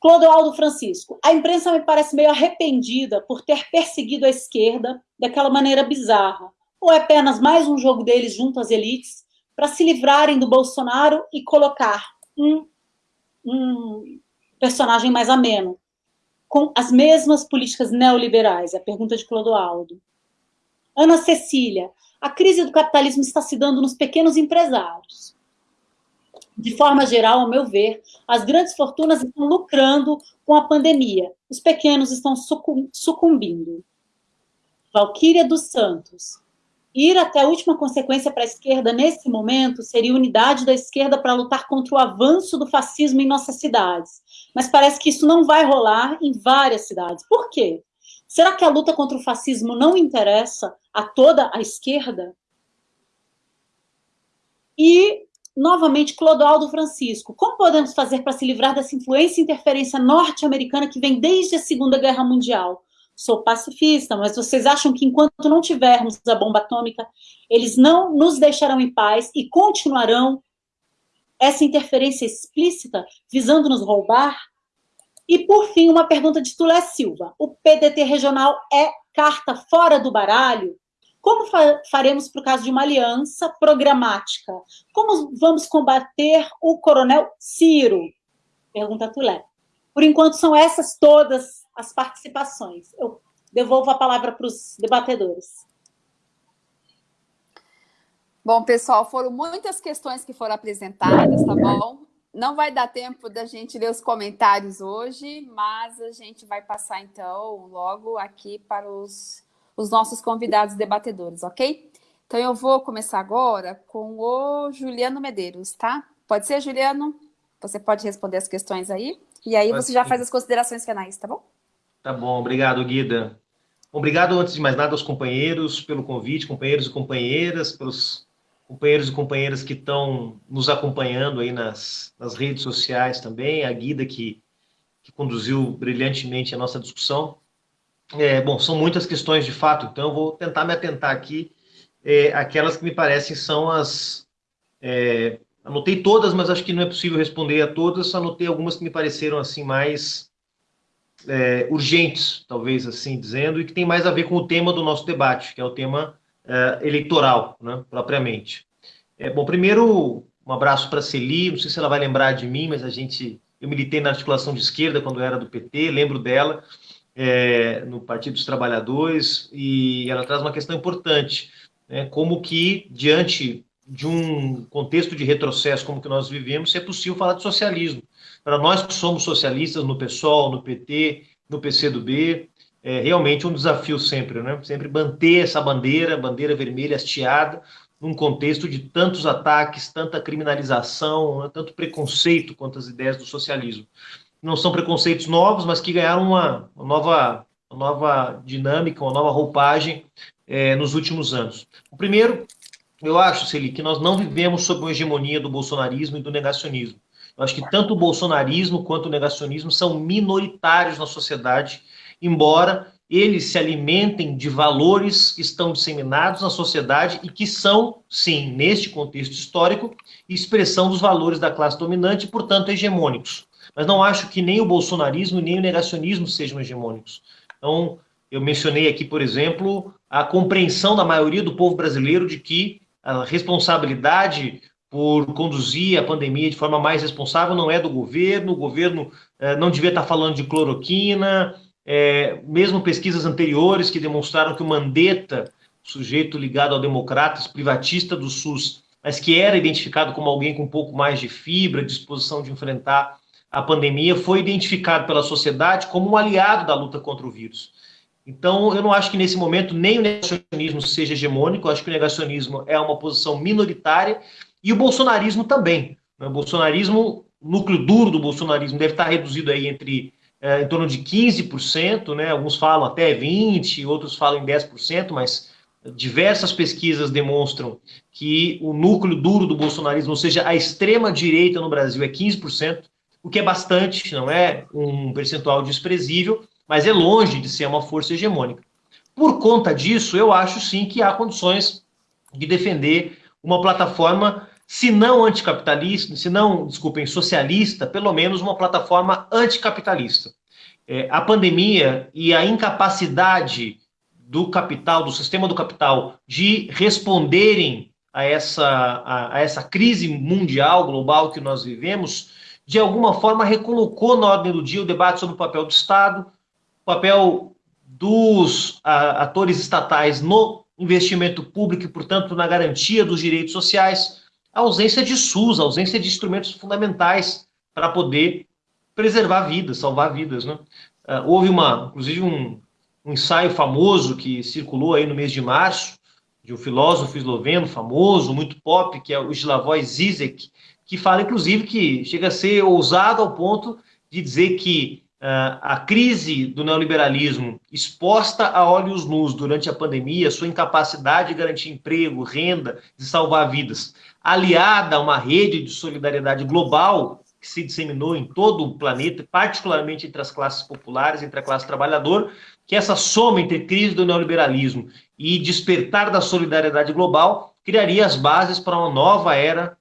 Clodoaldo Francisco, a imprensa me parece meio arrependida por ter perseguido a esquerda daquela maneira bizarra. Ou é apenas mais um jogo deles junto às elites para se livrarem do Bolsonaro e colocar um, um personagem mais ameno, com as mesmas políticas neoliberais? É a pergunta de Clodoaldo. Ana Cecília, a crise do capitalismo está se dando nos pequenos empresários. De forma geral, ao meu ver, as grandes fortunas estão lucrando com a pandemia. Os pequenos estão sucumbindo. Valquíria dos Santos. Ir até a última consequência para a esquerda nesse momento seria unidade da esquerda para lutar contra o avanço do fascismo em nossas cidades. Mas parece que isso não vai rolar em várias cidades. Por quê? Será que a luta contra o fascismo não interessa a toda a esquerda? E, novamente, Clodoaldo Francisco, como podemos fazer para se livrar dessa influência e interferência norte-americana que vem desde a Segunda Guerra Mundial? Sou pacifista, mas vocês acham que enquanto não tivermos a bomba atômica, eles não nos deixarão em paz e continuarão essa interferência explícita visando nos roubar? E, por fim, uma pergunta de Tulé Silva. O PDT regional é carta fora do baralho? Como fa faremos para o caso de uma aliança programática? Como vamos combater o coronel Ciro? Pergunta Tulé. Por enquanto, são essas todas as participações. Eu devolvo a palavra para os debatedores. Bom, pessoal, foram muitas questões que foram apresentadas, tá bom? Não vai dar tempo da gente ler os comentários hoje, mas a gente vai passar, então, logo aqui para os, os nossos convidados debatedores, ok? Então, eu vou começar agora com o Juliano Medeiros, tá? Pode ser, Juliano? Você pode responder as questões aí? E aí você já faz as considerações finais, tá bom? Tá bom, obrigado, Guida. Obrigado, antes de mais nada, aos companheiros pelo convite, companheiros e companheiras, pelos companheiros e companheiras que estão nos acompanhando aí nas, nas redes sociais também, a Guida que, que conduziu brilhantemente a nossa discussão. É, bom, são muitas questões de fato, então eu vou tentar me atentar aqui é, aquelas que me parecem são as... É, anotei todas, mas acho que não é possível responder a todas, anotei algumas que me pareceram assim mais é, urgentes, talvez assim dizendo, e que tem mais a ver com o tema do nosso debate, que é o tema uh, eleitoral, né, propriamente. É, bom, primeiro, um abraço para a Celi, não sei se ela vai lembrar de mim, mas a gente, eu militei na articulação de esquerda quando era do PT, lembro dela, é, no Partido dos Trabalhadores, e ela traz uma questão importante, né, como que, diante de um contexto de retrocesso como que nós vivemos, é possível falar de socialismo. Para nós que somos socialistas no PSOL, no PT, no PCdoB, é realmente um desafio sempre, né? Sempre manter essa bandeira, bandeira vermelha hasteada, num contexto de tantos ataques, tanta criminalização, né? tanto preconceito quanto as ideias do socialismo. Não são preconceitos novos, mas que ganharam uma, uma nova, uma nova dinâmica, uma nova roupagem é, nos últimos anos. O primeiro, eu acho, Celi, que nós não vivemos sob uma hegemonia do bolsonarismo e do negacionismo. Eu acho que tanto o bolsonarismo quanto o negacionismo são minoritários na sociedade embora eles se alimentem de valores que estão disseminados na sociedade e que são, sim, neste contexto histórico, expressão dos valores da classe dominante e, portanto, hegemônicos. Mas não acho que nem o bolsonarismo nem o negacionismo sejam hegemônicos. Então, eu mencionei aqui, por exemplo, a compreensão da maioria do povo brasileiro de que a responsabilidade por conduzir a pandemia de forma mais responsável não é do governo, o governo eh, não devia estar falando de cloroquina, é, mesmo pesquisas anteriores que demonstraram que o Mandetta, sujeito ligado ao Democratas, privatista do SUS, mas que era identificado como alguém com um pouco mais de fibra, disposição de enfrentar a pandemia, foi identificado pela sociedade como um aliado da luta contra o vírus. Então, eu não acho que nesse momento nem o negacionismo seja hegemônico, eu acho que o negacionismo é uma posição minoritária e o bolsonarismo também. O bolsonarismo núcleo duro do bolsonarismo deve estar reduzido aí entre é, em torno de 15%, né? Alguns falam até 20%, outros falam em 10%, mas diversas pesquisas demonstram que o núcleo duro do bolsonarismo, ou seja, a extrema direita no Brasil é 15%, o que é bastante, não é um percentual desprezível, mas é longe de ser uma força hegemônica. Por conta disso, eu acho sim que há condições de defender uma plataforma, se não anticapitalista, se não, desculpem, socialista, pelo menos uma plataforma anticapitalista. É, a pandemia e a incapacidade do capital, do sistema do capital, de responderem a essa, a, a essa crise mundial, global que nós vivemos, de alguma forma recolocou na ordem do dia o debate sobre o papel do Estado, o papel dos a, atores estatais no investimento público e, portanto, na garantia dos direitos sociais, a ausência de SUS, a ausência de instrumentos fundamentais para poder preservar vidas, salvar vidas. Né? Uh, houve uma, inclusive, um, um ensaio famoso que circulou aí no mês de março, de um filósofo esloveno famoso, muito pop, que é o Slavoj Zizek, que fala, inclusive, que chega a ser ousado ao ponto de dizer que Uh, a crise do neoliberalismo exposta a olhos nus durante a pandemia, sua incapacidade de garantir emprego, renda, de salvar vidas, aliada a uma rede de solidariedade global que se disseminou em todo o planeta, particularmente entre as classes populares, entre a classe trabalhadora, que essa soma entre crise do neoliberalismo e despertar da solidariedade global criaria as bases para uma nova era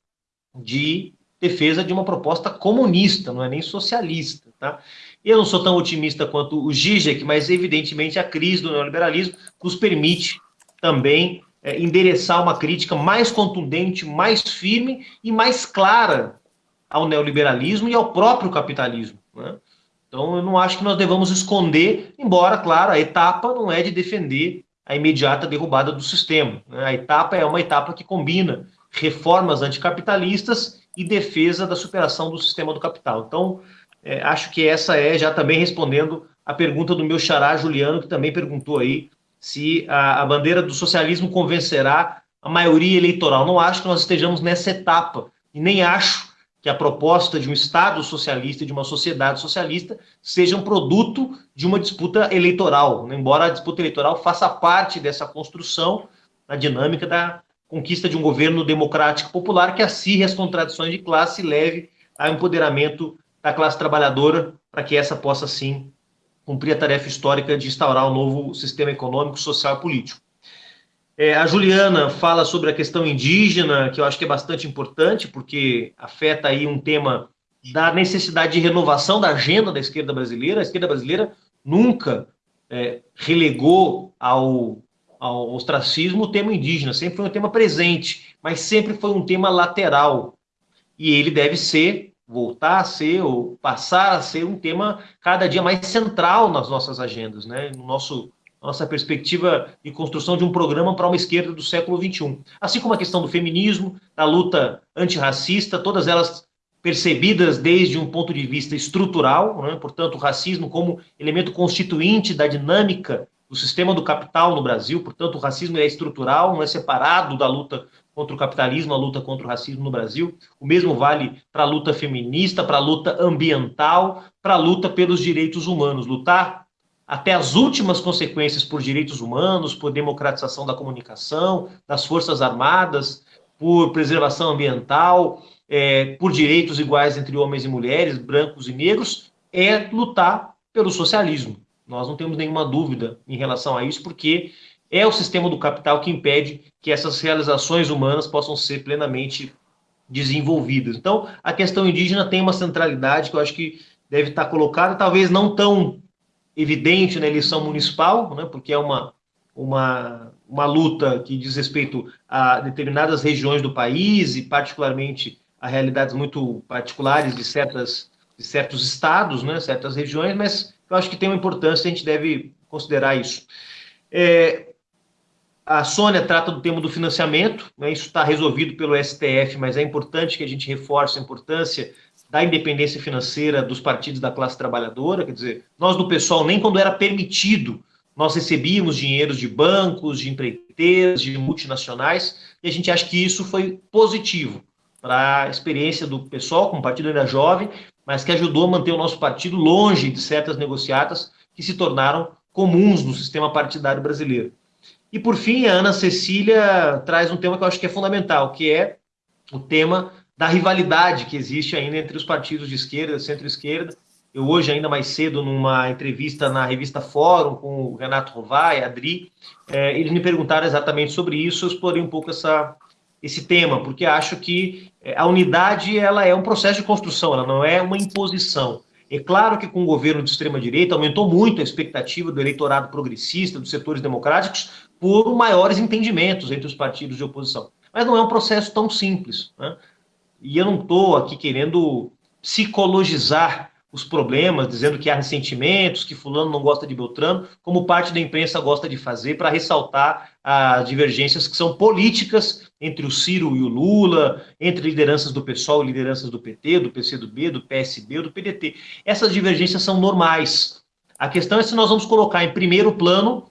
de defesa de uma proposta comunista, não é nem socialista, tá? Eu não sou tão otimista quanto o Zizek, mas evidentemente a crise do neoliberalismo nos permite também é, endereçar uma crítica mais contundente, mais firme e mais clara ao neoliberalismo e ao próprio capitalismo. Né? Então, eu não acho que nós devamos esconder, embora, claro, a etapa não é de defender a imediata derrubada do sistema. Né? A etapa é uma etapa que combina reformas anticapitalistas e defesa da superação do sistema do capital. Então, é, acho que essa é, já também respondendo a pergunta do meu xará Juliano, que também perguntou aí se a, a bandeira do socialismo convencerá a maioria eleitoral. Não acho que nós estejamos nessa etapa, e nem acho que a proposta de um Estado socialista de uma sociedade socialista seja um produto de uma disputa eleitoral, embora a disputa eleitoral faça parte dessa construção na dinâmica da conquista de um governo democrático popular que acirre as contradições de classe e leve ao empoderamento da classe trabalhadora para que essa possa, sim, cumprir a tarefa histórica de instaurar um novo sistema econômico, social e político. É, a Juliana fala sobre a questão indígena, que eu acho que é bastante importante, porque afeta aí um tema da necessidade de renovação da agenda da esquerda brasileira. A esquerda brasileira nunca é, relegou ao, ao ostracismo o tema indígena, sempre foi um tema presente, mas sempre foi um tema lateral. E ele deve ser voltar a ser ou passar a ser um tema cada dia mais central nas nossas agendas, né? no nosso nossa perspectiva de construção de um programa para uma esquerda do século XXI. Assim como a questão do feminismo, da luta antirracista, todas elas percebidas desde um ponto de vista estrutural, né? portanto, o racismo como elemento constituinte da dinâmica do sistema do capital no Brasil, portanto, o racismo é estrutural, não é separado da luta contra o capitalismo, a luta contra o racismo no Brasil. O mesmo vale para a luta feminista, para a luta ambiental, para a luta pelos direitos humanos. Lutar até as últimas consequências por direitos humanos, por democratização da comunicação, das forças armadas, por preservação ambiental, é, por direitos iguais entre homens e mulheres, brancos e negros, é lutar pelo socialismo. Nós não temos nenhuma dúvida em relação a isso, porque é o sistema do capital que impede que essas realizações humanas possam ser plenamente desenvolvidas. Então, a questão indígena tem uma centralidade que eu acho que deve estar colocada, talvez não tão evidente na eleição municipal, né, porque é uma, uma, uma luta que diz respeito a determinadas regiões do país e particularmente a realidades muito particulares de, certas, de certos estados, né, certas regiões, mas eu acho que tem uma importância, a gente deve considerar isso. É, a Sônia trata do tema do financiamento, né, isso está resolvido pelo STF, mas é importante que a gente reforce a importância da independência financeira dos partidos da classe trabalhadora, quer dizer, nós do pessoal, nem quando era permitido, nós recebíamos dinheiros de bancos, de empreiteiras, de multinacionais, e a gente acha que isso foi positivo. para a experiência do pessoal, como partido ainda jovem, mas que ajudou a manter o nosso partido longe de certas negociatas que se tornaram comuns no sistema partidário brasileiro. E, por fim, a Ana Cecília traz um tema que eu acho que é fundamental, que é o tema da rivalidade que existe ainda entre os partidos de esquerda, centro-esquerda. Eu hoje, ainda mais cedo, numa entrevista na revista Fórum com o Renato Rovai, Adri, é, eles me perguntaram exatamente sobre isso, eu explorei um pouco essa, esse tema, porque acho que é, a unidade ela é um processo de construção, ela não é uma imposição. É claro que com o governo de extrema-direita aumentou muito a expectativa do eleitorado progressista, dos setores democráticos, por maiores entendimentos entre os partidos de oposição. Mas não é um processo tão simples. Né? E eu não estou aqui querendo psicologizar os problemas, dizendo que há ressentimentos, que fulano não gosta de Beltrano, como parte da imprensa gosta de fazer para ressaltar as divergências que são políticas entre o Ciro e o Lula, entre lideranças do PSOL e lideranças do PT, do PCdoB, do PSB ou do PDT. Essas divergências são normais. A questão é se nós vamos colocar em primeiro plano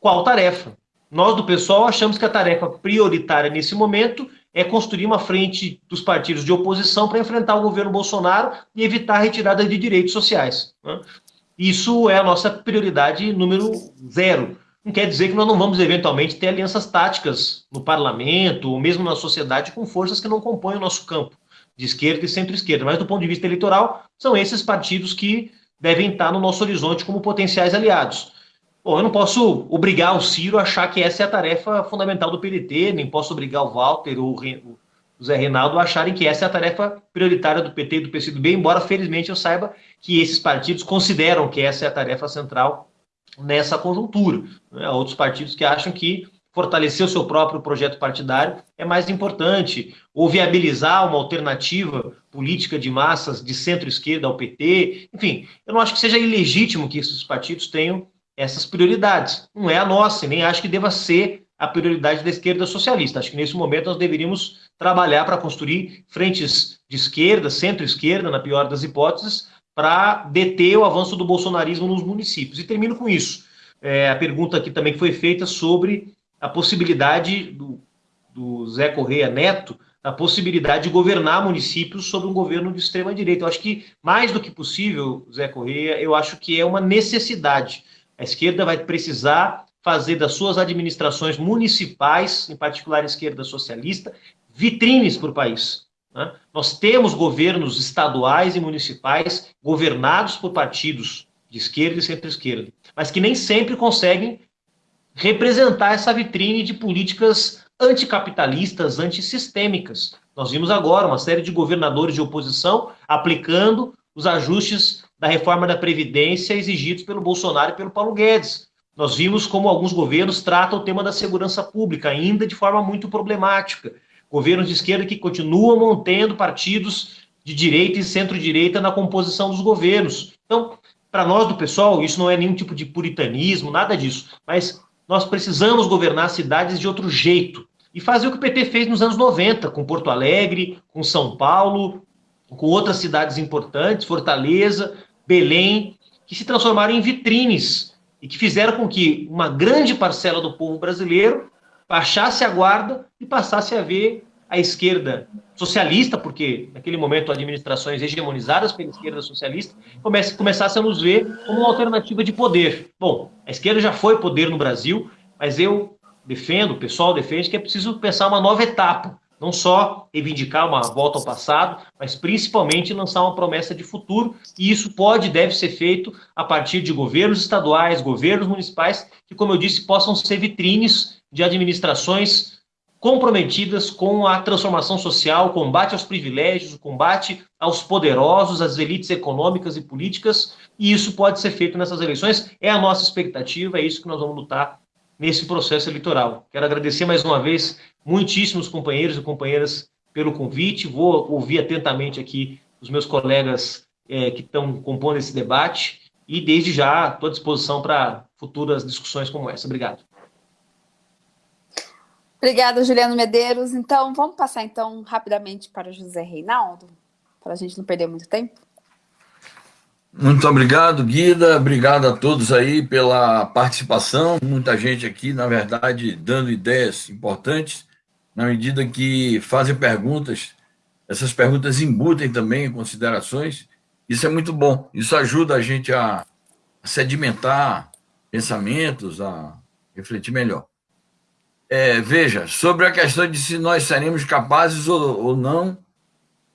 qual tarefa. Nós do PSOL achamos que a tarefa prioritária nesse momento é construir uma frente dos partidos de oposição para enfrentar o governo Bolsonaro e evitar a retirada de direitos sociais. Né? Isso é a nossa prioridade número zero. Não quer dizer que nós não vamos eventualmente ter alianças táticas no parlamento ou mesmo na sociedade com forças que não compõem o nosso campo de esquerda e centro-esquerda, mas do ponto de vista eleitoral, são esses partidos que devem estar no nosso horizonte como potenciais aliados. Bom, eu não posso obrigar o Ciro a achar que essa é a tarefa fundamental do PDT, nem posso obrigar o Walter ou o Zé Reinaldo a acharem que essa é a tarefa prioritária do PT e do PCdoB, embora felizmente eu saiba que esses partidos consideram que essa é a tarefa central nessa conjuntura. Né? Outros partidos que acham que fortalecer o seu próprio projeto partidário é mais importante, ou viabilizar uma alternativa política de massas de centro-esquerda ao PT. Enfim, eu não acho que seja ilegítimo que esses partidos tenham essas prioridades. Não é a nossa, e nem acho que deva ser a prioridade da esquerda socialista. Acho que nesse momento nós deveríamos trabalhar para construir frentes de esquerda, centro-esquerda, na pior das hipóteses, para deter o avanço do bolsonarismo nos municípios. E termino com isso. É, a pergunta aqui também foi feita sobre a possibilidade do, do Zé Correia Neto, a possibilidade de governar municípios sob um governo de extrema-direita. Eu acho que, mais do que possível, Zé Correia, eu acho que é uma necessidade a esquerda vai precisar fazer das suas administrações municipais, em particular a esquerda socialista, vitrines para o país. Né? Nós temos governos estaduais e municipais governados por partidos de esquerda e centro-esquerda, mas que nem sempre conseguem representar essa vitrine de políticas anticapitalistas, antissistêmicas. Nós vimos agora uma série de governadores de oposição aplicando os ajustes da reforma da Previdência exigidos pelo Bolsonaro e pelo Paulo Guedes. Nós vimos como alguns governos tratam o tema da segurança pública ainda de forma muito problemática. Governos de esquerda que continuam mantendo partidos de direita e centro-direita na composição dos governos. Então, para nós do pessoal, isso não é nenhum tipo de puritanismo, nada disso. Mas nós precisamos governar cidades de outro jeito. E fazer o que o PT fez nos anos 90, com Porto Alegre, com São Paulo, com outras cidades importantes, Fortaleza, Belém, que se transformaram em vitrines e que fizeram com que uma grande parcela do povo brasileiro baixasse a guarda e passasse a ver a esquerda socialista, porque naquele momento administrações hegemonizadas pela esquerda socialista começassem a nos ver como uma alternativa de poder. Bom, a esquerda já foi poder no Brasil, mas eu defendo, o pessoal defende que é preciso pensar uma nova etapa não só reivindicar uma volta ao passado, mas principalmente lançar uma promessa de futuro, e isso pode e deve ser feito a partir de governos estaduais, governos municipais, que, como eu disse, possam ser vitrines de administrações comprometidas com a transformação social, o combate aos privilégios, o combate aos poderosos, às elites econômicas e políticas, e isso pode ser feito nessas eleições, é a nossa expectativa, é isso que nós vamos lutar nesse processo eleitoral. Quero agradecer mais uma vez muitíssimos companheiros e companheiras pelo convite. Vou ouvir atentamente aqui os meus colegas é, que estão compondo esse debate e, desde já, estou à disposição para futuras discussões como essa. Obrigado. Obrigada, Juliano Medeiros. Então, vamos passar então rapidamente para José Reinaldo, para a gente não perder muito tempo. Muito obrigado, Guida. Obrigado a todos aí pela participação. Muita gente aqui, na verdade, dando ideias importantes, na medida que fazem perguntas essas perguntas embutem também considerações. Isso é muito bom. Isso ajuda a gente a sedimentar pensamentos, a refletir melhor. É, veja, sobre a questão de se nós seremos capazes ou, ou não,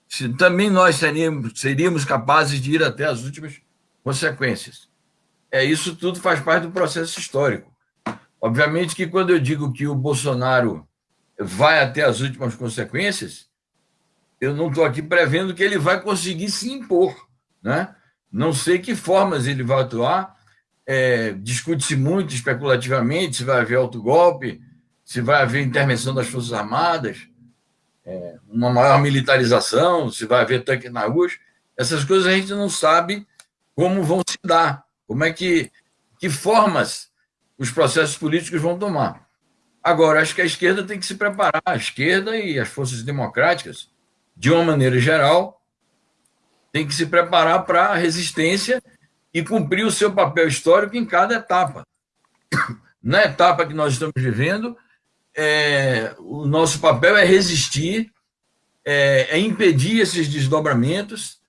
se também nós seríamos, seríamos capazes de ir até as últimas consequências. É, isso tudo faz parte do processo histórico. Obviamente que quando eu digo que o Bolsonaro vai até as últimas consequências, eu não estou aqui prevendo que ele vai conseguir se impor. Né? Não sei que formas ele vai atuar. É, Discute-se muito especulativamente se vai haver autogolpe, se vai haver intervenção das Forças Armadas, é, uma maior militarização, se vai haver tanque na rua. Essas coisas a gente não sabe como vão se dar, como é que, que formas os processos políticos vão tomar. Agora, acho que a esquerda tem que se preparar, a esquerda e as forças democráticas, de uma maneira geral, tem que se preparar para a resistência e cumprir o seu papel histórico em cada etapa. *coughs* Na etapa que nós estamos vivendo, é, o nosso papel é resistir, é, é impedir esses desdobramentos,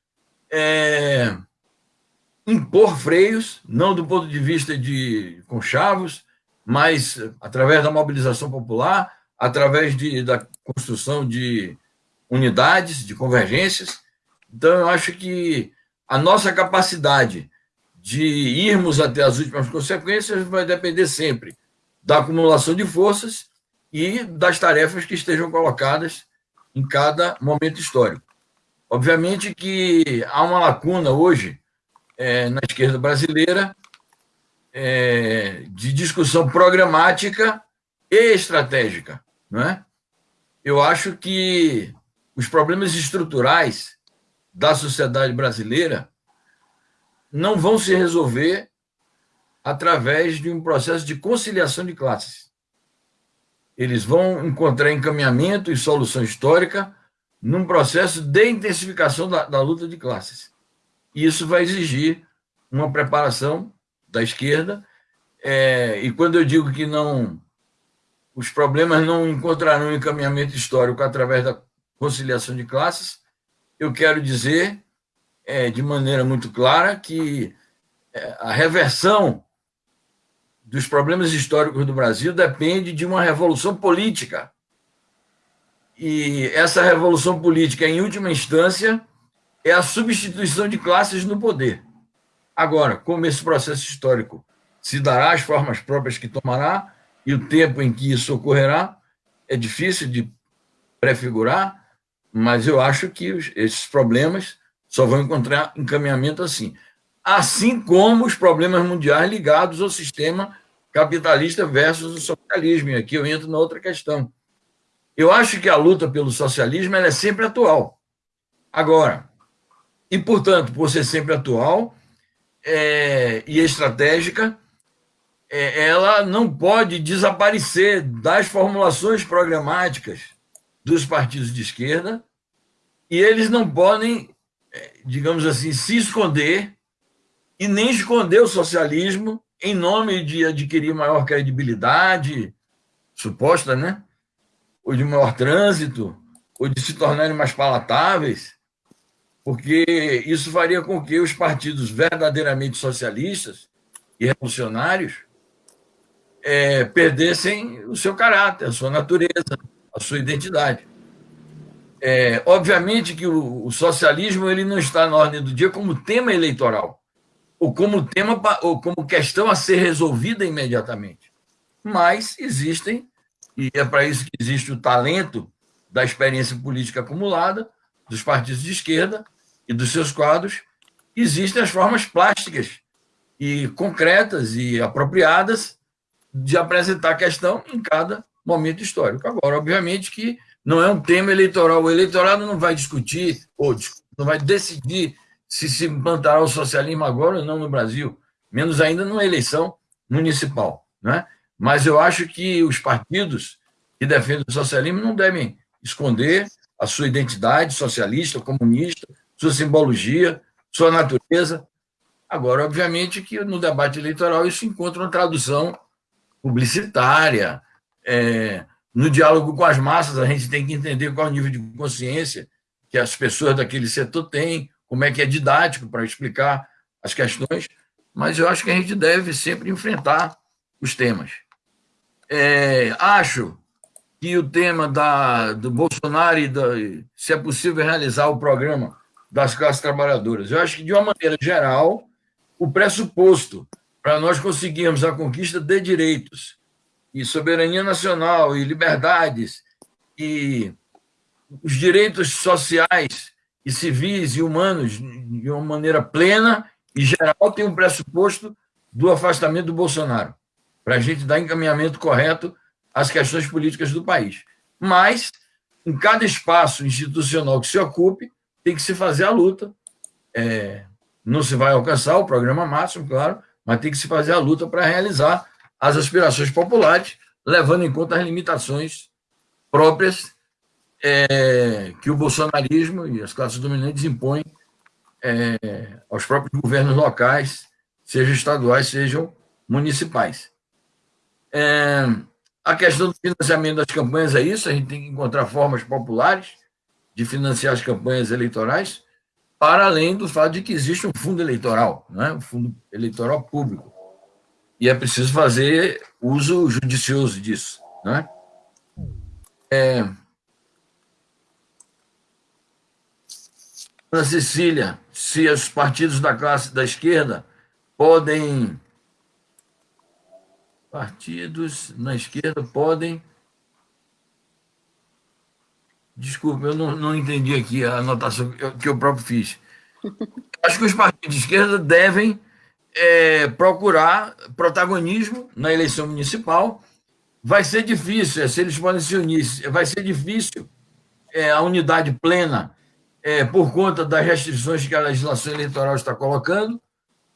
é, impor freios, não do ponto de vista de conchavos, mas através da mobilização popular, através de, da construção de unidades, de convergências. Então, eu acho que a nossa capacidade de irmos até as últimas consequências vai depender sempre da acumulação de forças e das tarefas que estejam colocadas em cada momento histórico. Obviamente que há uma lacuna hoje é, na esquerda brasileira é, de discussão programática e estratégica. Não é? Eu acho que os problemas estruturais da sociedade brasileira não vão se resolver através de um processo de conciliação de classes. Eles vão encontrar encaminhamento e solução histórica num processo de intensificação da, da luta de classes. E isso vai exigir uma preparação da esquerda. É, e quando eu digo que não os problemas não encontrarão encaminhamento histórico através da conciliação de classes, eu quero dizer é, de maneira muito clara que é, a reversão dos problemas históricos do Brasil depende de uma revolução política. E essa revolução política, em última instância, é a substituição de classes no poder. Agora, como esse processo histórico se dará as formas próprias que tomará e o tempo em que isso ocorrerá, é difícil de prefigurar, mas eu acho que esses problemas só vão encontrar encaminhamento assim. Assim como os problemas mundiais ligados ao sistema capitalista versus o socialismo. E aqui eu entro na outra questão. Eu acho que a luta pelo socialismo é sempre atual. Agora, e, portanto, por ser sempre atual é, e estratégica, é, ela não pode desaparecer das formulações programáticas dos partidos de esquerda e eles não podem, é, digamos assim, se esconder e nem esconder o socialismo em nome de adquirir maior credibilidade, suposta, né? Ou de maior trânsito, ou de se tornarem mais palatáveis, porque isso faria com que os partidos verdadeiramente socialistas e revolucionários é, perdessem o seu caráter, a sua natureza, a sua identidade. É, obviamente que o, o socialismo ele não está na ordem do dia como tema eleitoral ou como tema ou como questão a ser resolvida imediatamente. Mas existem, e é para isso que existe o talento da experiência política acumulada dos partidos de esquerda e dos seus quadros, existem as formas plásticas e concretas e apropriadas de apresentar a questão em cada momento histórico. Agora, obviamente que não é um tema eleitoral. O eleitorado não vai discutir ou não vai decidir se se implantará o socialismo agora ou não no Brasil, menos ainda numa eleição municipal. Né? Mas eu acho que os partidos que defendem o socialismo não devem esconder a sua identidade socialista, comunista, sua simbologia, sua natureza. Agora, obviamente, que no debate eleitoral isso encontra uma tradução publicitária. É, no diálogo com as massas, a gente tem que entender qual o nível de consciência que as pessoas daquele setor têm, como é que é didático para explicar as questões, mas eu acho que a gente deve sempre enfrentar os temas. É, acho que o tema da, do Bolsonaro e da, se é possível realizar o programa das classes trabalhadoras. Eu acho que, de uma maneira geral, o pressuposto para nós conseguirmos a conquista de direitos e soberania nacional e liberdades e os direitos sociais e civis e humanos de uma maneira plena e geral tem um pressuposto do afastamento do Bolsonaro, para a gente dar encaminhamento correto às questões políticas do país. Mas, em cada espaço institucional que se ocupe, tem que se fazer a luta. É, não se vai alcançar o programa máximo, claro, mas tem que se fazer a luta para realizar as aspirações populares, levando em conta as limitações próprias é, que o bolsonarismo e as classes dominantes impõem é, aos próprios governos locais, sejam estaduais, sejam municipais. É, a questão do financiamento das campanhas é isso, a gente tem que encontrar formas populares de financiar as campanhas eleitorais, para além do fato de que existe um fundo eleitoral, né? um fundo eleitoral público. E é preciso fazer uso judicioso disso. Né? É... Ana Cecília, se os partidos da classe da esquerda podem. Partidos na esquerda podem Desculpa, eu não, não entendi aqui a anotação que eu, que eu próprio fiz. *laughs* Acho que os partidos de esquerda devem é, procurar protagonismo na eleição municipal. Vai ser difícil, é, se eles podem se unir, vai ser difícil é, a unidade plena é, por conta das restrições que a legislação eleitoral está colocando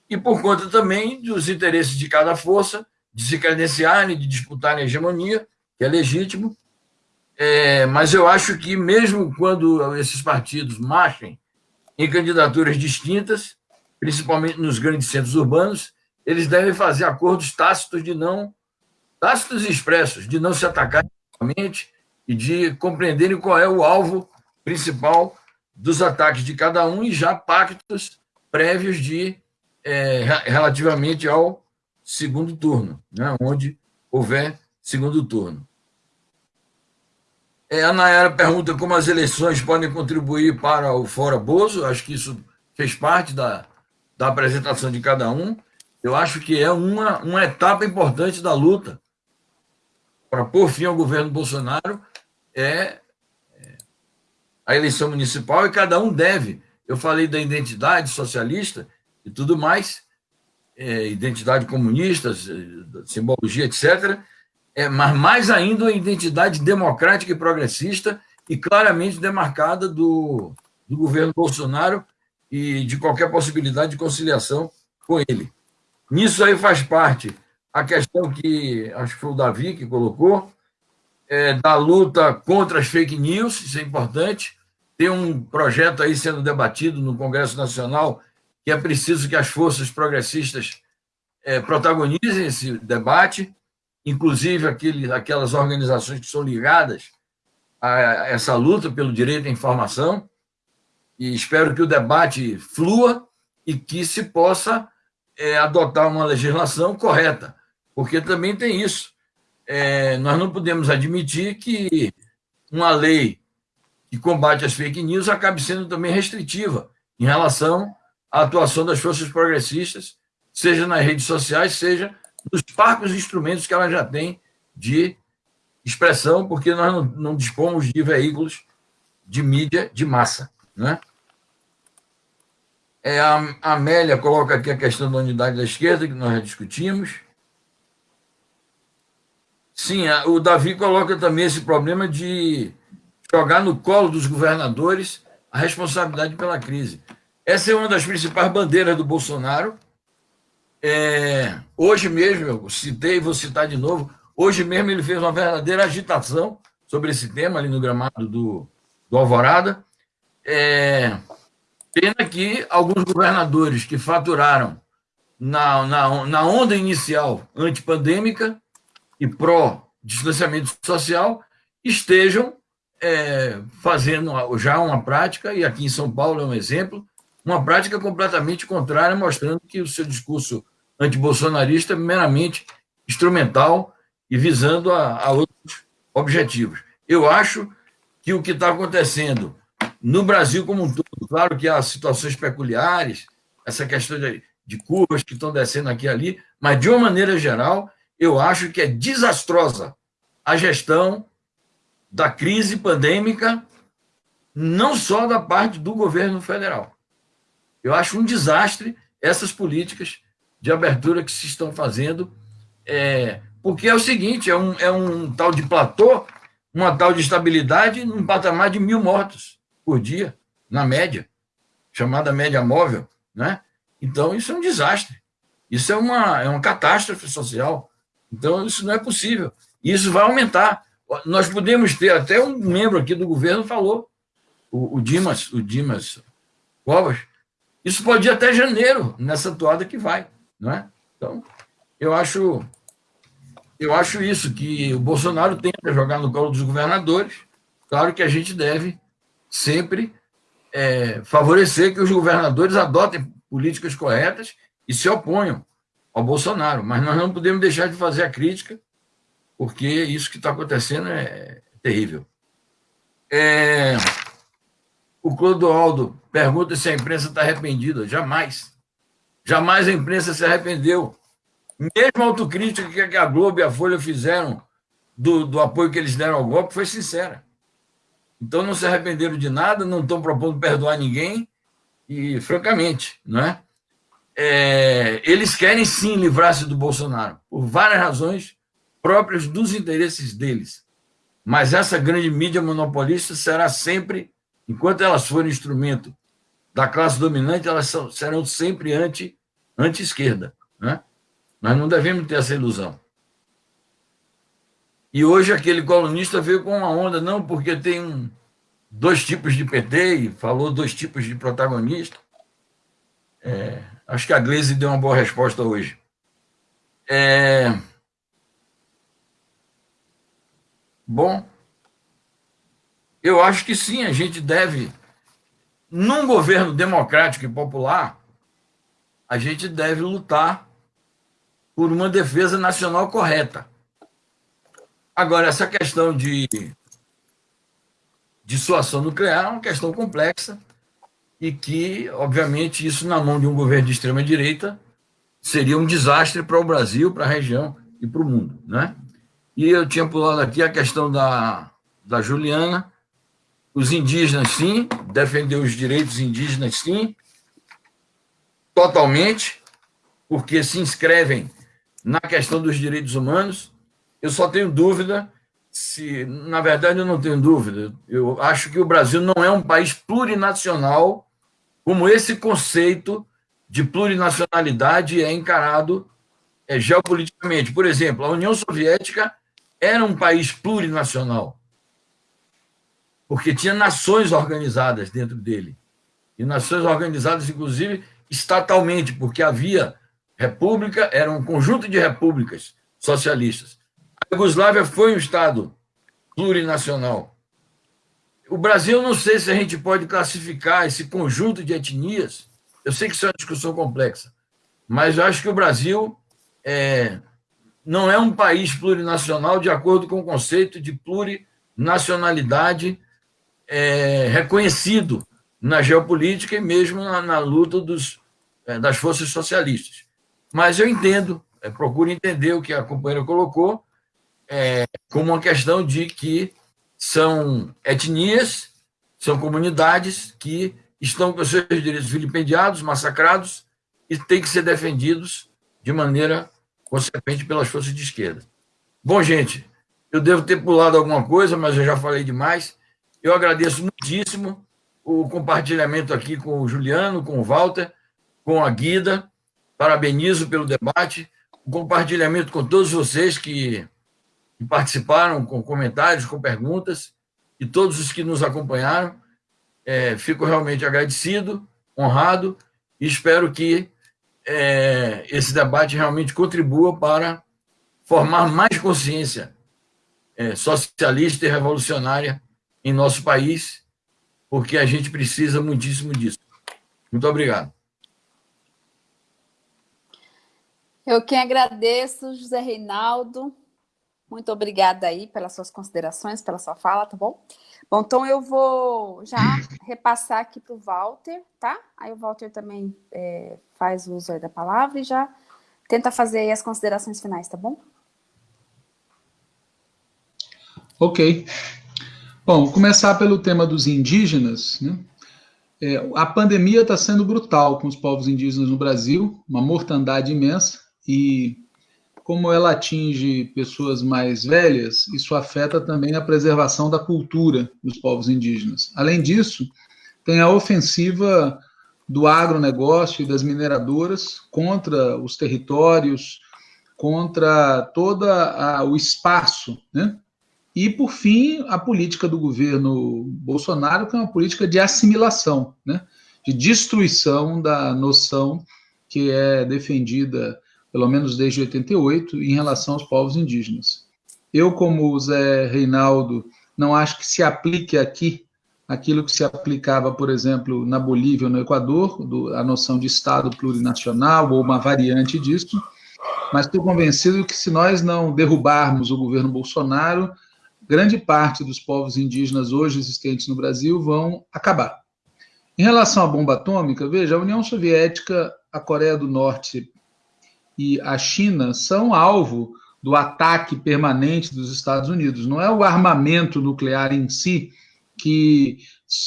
e por conta também dos interesses de cada força de se credenciarem, de disputarem a hegemonia, que é legítimo, é, mas eu acho que, mesmo quando esses partidos marchem em candidaturas distintas, principalmente nos grandes centros urbanos, eles devem fazer acordos tácitos de não tácitos e expressos, de não se atacar e de compreenderem qual é o alvo principal dos ataques de cada um e já pactos prévios de é, relativamente ao segundo turno, né, onde houver segundo turno. É, a Nayara pergunta como as eleições podem contribuir para o Fora Bozo. Acho que isso fez parte da, da apresentação de cada um. Eu acho que é uma, uma etapa importante da luta para pôr fim ao governo Bolsonaro é, a eleição municipal e cada um deve. Eu falei da identidade socialista e tudo mais, é, identidade comunista, simbologia, etc é, mas mais ainda a identidade democrática e progressista e claramente demarcada do, do governo Bolsonaro e de qualquer possibilidade de conciliação com ele. Nisso aí faz parte a questão que acho que foi o Davi que colocou, é, da luta contra as fake news, isso é importante. Tem um projeto aí sendo debatido no Congresso Nacional que é preciso que as forças progressistas é, protagonizem esse debate inclusive aquele, aquelas organizações que são ligadas a essa luta pelo direito à informação, e espero que o debate flua e que se possa é, adotar uma legislação correta, porque também tem isso. É, nós não podemos admitir que uma lei que combate as fake news acabe sendo também restritiva em relação à atuação das forças progressistas, seja nas redes sociais, seja dos parcos instrumentos que ela já tem de expressão, porque nós não, não dispomos de veículos de mídia de massa. Né? É, a Amélia coloca aqui a questão da unidade da esquerda, que nós já discutimos. Sim, o Davi coloca também esse problema de jogar no colo dos governadores a responsabilidade pela crise. Essa é uma das principais bandeiras do Bolsonaro, é, hoje mesmo, eu citei, vou citar de novo, hoje mesmo ele fez uma verdadeira agitação sobre esse tema ali no gramado do, do Alvorada. É, pena que alguns governadores que faturaram na, na, na onda inicial antipandêmica e pró-distanciamento social estejam é, fazendo já uma prática, e aqui em São Paulo é um exemplo, uma prática completamente contrária, mostrando que o seu discurso antibolsonarista é meramente instrumental e visando a, a outros objetivos. Eu acho que o que está acontecendo no Brasil como um todo, claro que há situações peculiares, essa questão de, de curvas que estão descendo aqui e ali, mas, de uma maneira geral, eu acho que é desastrosa a gestão da crise pandêmica, não só da parte do governo federal. Eu acho um desastre essas políticas de abertura que se estão fazendo, é, porque é o seguinte, é um, é um tal de platô, uma tal de estabilidade num patamar de mil mortos por dia, na média, chamada média móvel, né? Então, isso é um desastre. Isso é uma, é uma catástrofe social. Então, isso não é possível. Isso vai aumentar. Nós podemos ter, até um membro aqui do governo falou, o, o Dimas, o Dimas Covas, isso pode ir até janeiro, nessa toada que vai. Não é? Então, eu acho, eu acho isso, que o Bolsonaro tenta jogar no colo dos governadores. Claro que a gente deve sempre é, favorecer que os governadores adotem políticas corretas e se oponham ao Bolsonaro. Mas nós não podemos deixar de fazer a crítica, porque isso que está acontecendo é terrível. É... O Clodoaldo pergunta se a imprensa está arrependida. Jamais. Jamais a imprensa se arrependeu. Mesmo a autocrítica que a Globo e a Folha fizeram do, do apoio que eles deram ao golpe foi sincera. Então não se arrependeram de nada, não estão propondo perdoar ninguém, e francamente, não é? É eles querem sim livrar-se do Bolsonaro, por várias razões próprias dos interesses deles. Mas essa grande mídia monopolista será sempre, enquanto elas forem instrumento da classe dominante, elas são, serão sempre anti, anti-esquerda. Né? Nós não devemos ter essa ilusão. E hoje aquele colunista veio com uma onda, não, porque tem um, dois tipos de PT e falou dois tipos de protagonista. É, acho que a Gleisi deu uma boa resposta hoje. É, bom, eu acho que sim, a gente deve num governo democrático e popular, a gente deve lutar por uma defesa nacional correta. Agora, essa questão de dissuasão nuclear é uma questão complexa e que, obviamente, isso na mão de um governo de extrema-direita seria um desastre para o Brasil, para a região e para o mundo. Né? E eu tinha pulado aqui a questão da, da Juliana, os indígenas, sim, defender os direitos indígenas, sim, totalmente, porque se inscrevem na questão dos direitos humanos. Eu só tenho dúvida se, na verdade, eu não tenho dúvida. Eu acho que o Brasil não é um país plurinacional, como esse conceito de plurinacionalidade é encarado é, geopoliticamente. Por exemplo, a União Soviética era um país plurinacional porque tinha nações organizadas dentro dele. E nações organizadas, inclusive, estatalmente, porque havia república, era um conjunto de repúblicas socialistas. Iugoslávia foi um Estado plurinacional. O Brasil, não sei se a gente pode classificar esse conjunto de etnias, eu sei que isso é uma discussão complexa, mas eu acho que o Brasil é, não é um país plurinacional de acordo com o conceito de plurinacionalidade é, reconhecido na geopolítica e mesmo na, na luta dos, é, das forças socialistas. Mas eu entendo, é, procuro entender o que a companheira colocou, é, como uma questão de que são etnias, são comunidades que estão com seus direitos vilipendiados, massacrados e têm que ser defendidos de maneira consequente pelas forças de esquerda. Bom, gente, eu devo ter pulado alguma coisa, mas eu já falei demais. Eu agradeço muitíssimo o compartilhamento aqui com o Juliano, com o Walter, com a Guida. Parabenizo pelo debate, o compartilhamento com todos vocês que participaram com comentários, com perguntas, e todos os que nos acompanharam. É, fico realmente agradecido, honrado, e espero que é, esse debate realmente contribua para formar mais consciência é, socialista e revolucionária em nosso país, porque a gente precisa muitíssimo disso. Muito obrigado. Eu quem agradeço, José Reinaldo. Muito obrigada aí pelas suas considerações, pela sua fala, tá bom? Bom, então eu vou já repassar aqui para o Walter, tá? Aí o Walter também é, faz uso aí da palavra e já tenta fazer as considerações finais, tá bom? Ok. Bom, começar pelo tema dos indígenas. Né? É, a pandemia está sendo brutal com os povos indígenas no Brasil, uma mortandade imensa, e como ela atinge pessoas mais velhas, isso afeta também a preservação da cultura dos povos indígenas. Além disso, tem a ofensiva do agronegócio e das mineradoras contra os territórios, contra todo o espaço, né? E, por fim, a política do governo Bolsonaro, que é uma política de assimilação, né? de destruição da noção que é defendida, pelo menos desde 88, em relação aos povos indígenas. Eu, como Zé Reinaldo, não acho que se aplique aqui aquilo que se aplicava, por exemplo, na Bolívia ou no Equador, do, a noção de Estado plurinacional ou uma variante disso, mas estou convencido que se nós não derrubarmos o governo Bolsonaro, grande parte dos povos indígenas hoje existentes no Brasil vão acabar. Em relação à bomba atômica, veja, a União Soviética, a Coreia do Norte e a China são alvo do ataque permanente dos Estados Unidos. Não é o armamento nuclear em si que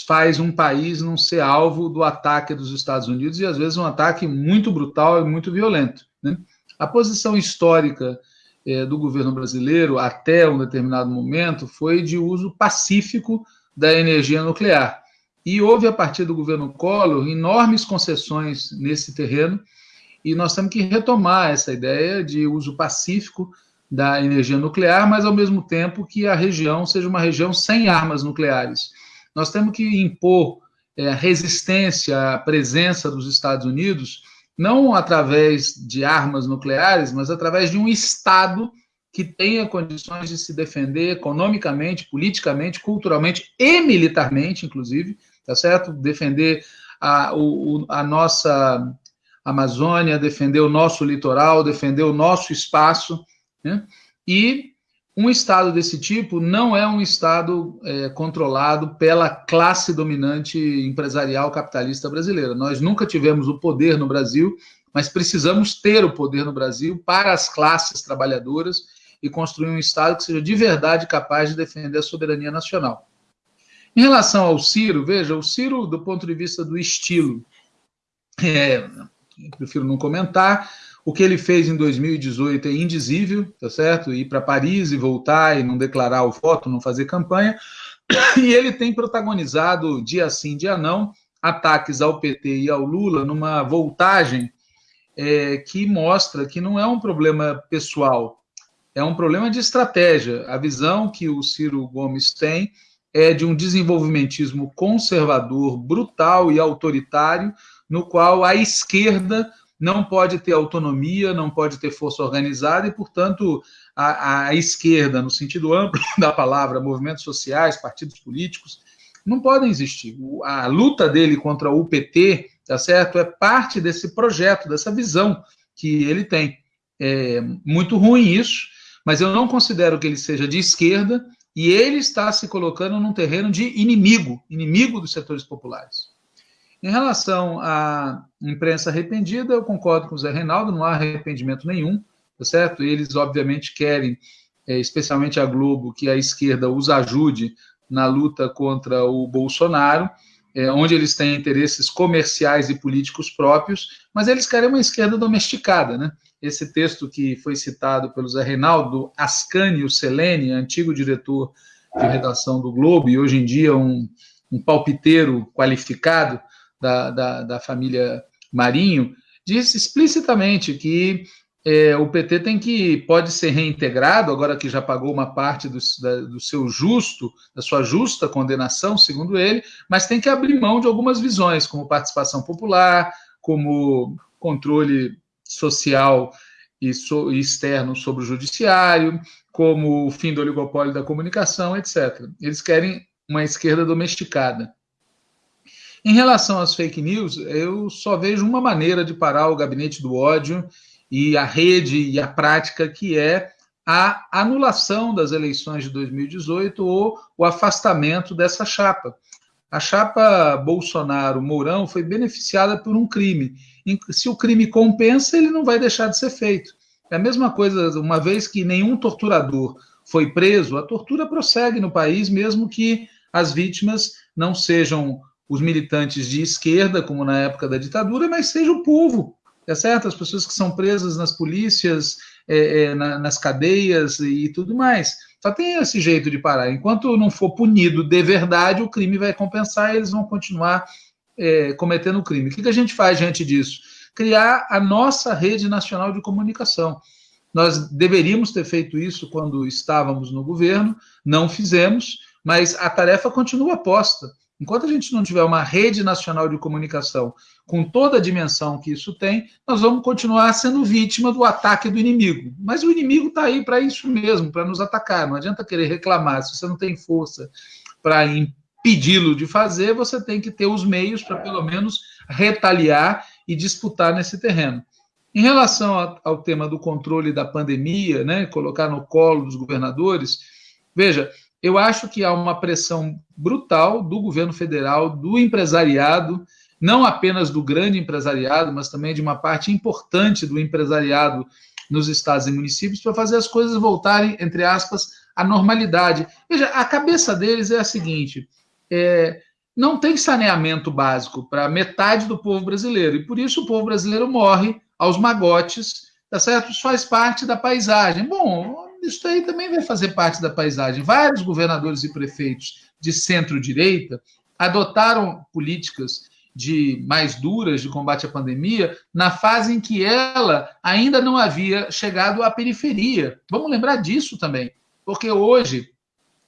faz um país não ser alvo do ataque dos Estados Unidos e às vezes um ataque muito brutal e muito violento. Né? A posição histórica é, do governo brasileiro até um determinado momento foi de uso pacífico da energia nuclear. E houve, a partir do governo Collor, enormes concessões nesse terreno, e nós temos que retomar essa ideia de uso pacífico da energia nuclear, mas ao mesmo tempo que a região seja uma região sem armas nucleares. Nós temos que impor é, resistência à presença dos Estados Unidos não através de armas nucleares, mas através de um Estado que tenha condições de se defender economicamente, politicamente, culturalmente e militarmente, inclusive, tá certo? Defender a, o, a nossa Amazônia, defender o nosso litoral, defender o nosso espaço, né? E um Estado desse tipo não é um Estado é, controlado pela classe dominante empresarial capitalista brasileira. Nós nunca tivemos o poder no Brasil, mas precisamos ter o poder no Brasil para as classes trabalhadoras e construir um Estado que seja de verdade capaz de defender a soberania nacional. Em relação ao Ciro, veja, o Ciro, do ponto de vista do estilo, é, prefiro não comentar, o que ele fez em 2018 é indizível, tá certo? Ir para Paris e voltar e não declarar o voto, não fazer campanha. *coughs* E ele tem protagonizado, dia sim, dia não, ataques ao PT e ao Lula numa voltagem é, que mostra que não é um problema pessoal, é um problema de estratégia. A visão que o Ciro Gomes tem é de um desenvolvimentismo conservador, brutal e autoritário, no qual a esquerda não pode ter autonomia, não pode ter força organizada e, portanto, a, a, esquerda, no sentido amplo *laughs* da palavra, movimentos sociais, partidos políticos, não podem existir. A luta dele contra o PT, tá certo, é parte desse projeto, dessa visão que ele tem. É muito ruim isso, mas eu não considero que ele seja de esquerda e ele está se colocando num terreno de inimigo, inimigo dos setores populares. Em relação à imprensa arrependida, eu concordo com o Zé Reinaldo, não há arrependimento nenhum, tá certo? Eles, obviamente, querem, é, especialmente a Globo, que a esquerda os ajude na luta contra o Bolsonaro, é, onde eles têm interesses comerciais e políticos próprios, mas eles querem uma esquerda domesticada, né? Esse texto que foi citado pelo Zé Reinaldo, Ascânio Selene, antigo diretor de redação do Globo e hoje em dia um, um palpiteiro qualificado, da, da, da família Marinho, disse explicitamente que é, o PT tem que pode ser reintegrado agora que já pagou uma parte do, da, do seu justo, da sua justa condenação, segundo ele, mas tem que abrir mão de algumas visões, como participação popular, como controle social e, so, externo sobre o judiciário, como o fim do oligopólio da comunicação, etc. Eles querem uma esquerda domesticada. Em relação às fake news, eu só vejo uma maneira de parar o gabinete do ódio e a rede e a prática, que é a anulação das eleições de 2018 ou o afastamento dessa chapa. A chapa Bolsonaro-Mourão foi beneficiada por um crime. Se o crime compensa, ele não vai deixar de ser feito. É a mesma coisa, uma vez que nenhum torturador foi preso, a tortura prossegue no país, mesmo que as vítimas não sejam os militantes de esquerda, como na época da ditadura, mas seja o povo, é certo? As pessoas que são presas nas polícias, é, é, na, nas cadeias e tudo mais. Só tem esse jeito de parar. Enquanto não for punido de verdade, o crime vai compensar e eles vão continuar é, cometendo crime. O que, que a gente faz diante disso? Criar a nossa rede nacional de comunicação. Nós deveríamos ter feito isso quando estávamos no governo, não fizemos, mas a tarefa continua posta. Enquanto a gente não tiver uma rede nacional de comunicação com toda a dimensão que isso tem, nós vamos continuar sendo vítima do ataque do inimigo. Mas o inimigo está aí para isso mesmo, para nos atacar. Não adianta querer reclamar. Se você não tem força para impedi-lo de fazer, você tem que ter os meios para, pelo menos, retaliar e disputar nesse terreno. Em relação ao tema do controle da pandemia, né, colocar no colo dos governadores, veja, eu acho que há uma pressão brutal do governo federal, do empresariado, não apenas do grande empresariado, mas também de uma parte importante do empresariado nos estados e municípios, para fazer as coisas voltarem, entre aspas, à normalidade. Veja, a cabeça deles é a seguinte: é, não tem saneamento básico para metade do povo brasileiro, e por isso o povo brasileiro morre aos magotes, tá certo? Isso faz parte da paisagem. Bom, isso aí também vai fazer parte da paisagem. Vários governadores e prefeitos de centro-direita adotaram políticas de mais duras de combate à pandemia na fase em que ela ainda não havia chegado à periferia. Vamos lembrar disso também, porque hoje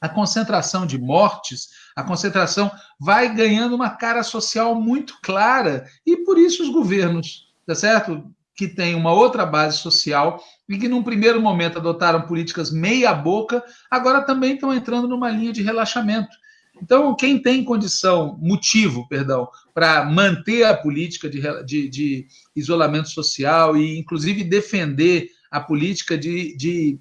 a concentração de mortes, a concentração vai ganhando uma cara social muito clara e por isso os governos, tá certo? Que têm uma outra base social e que num primeiro momento adotaram políticas meia boca, agora também estão entrando numa linha de relaxamento. Então, quem tem condição, motivo, perdão, para manter a política de, de, de, isolamento social e, inclusive, defender a política de, de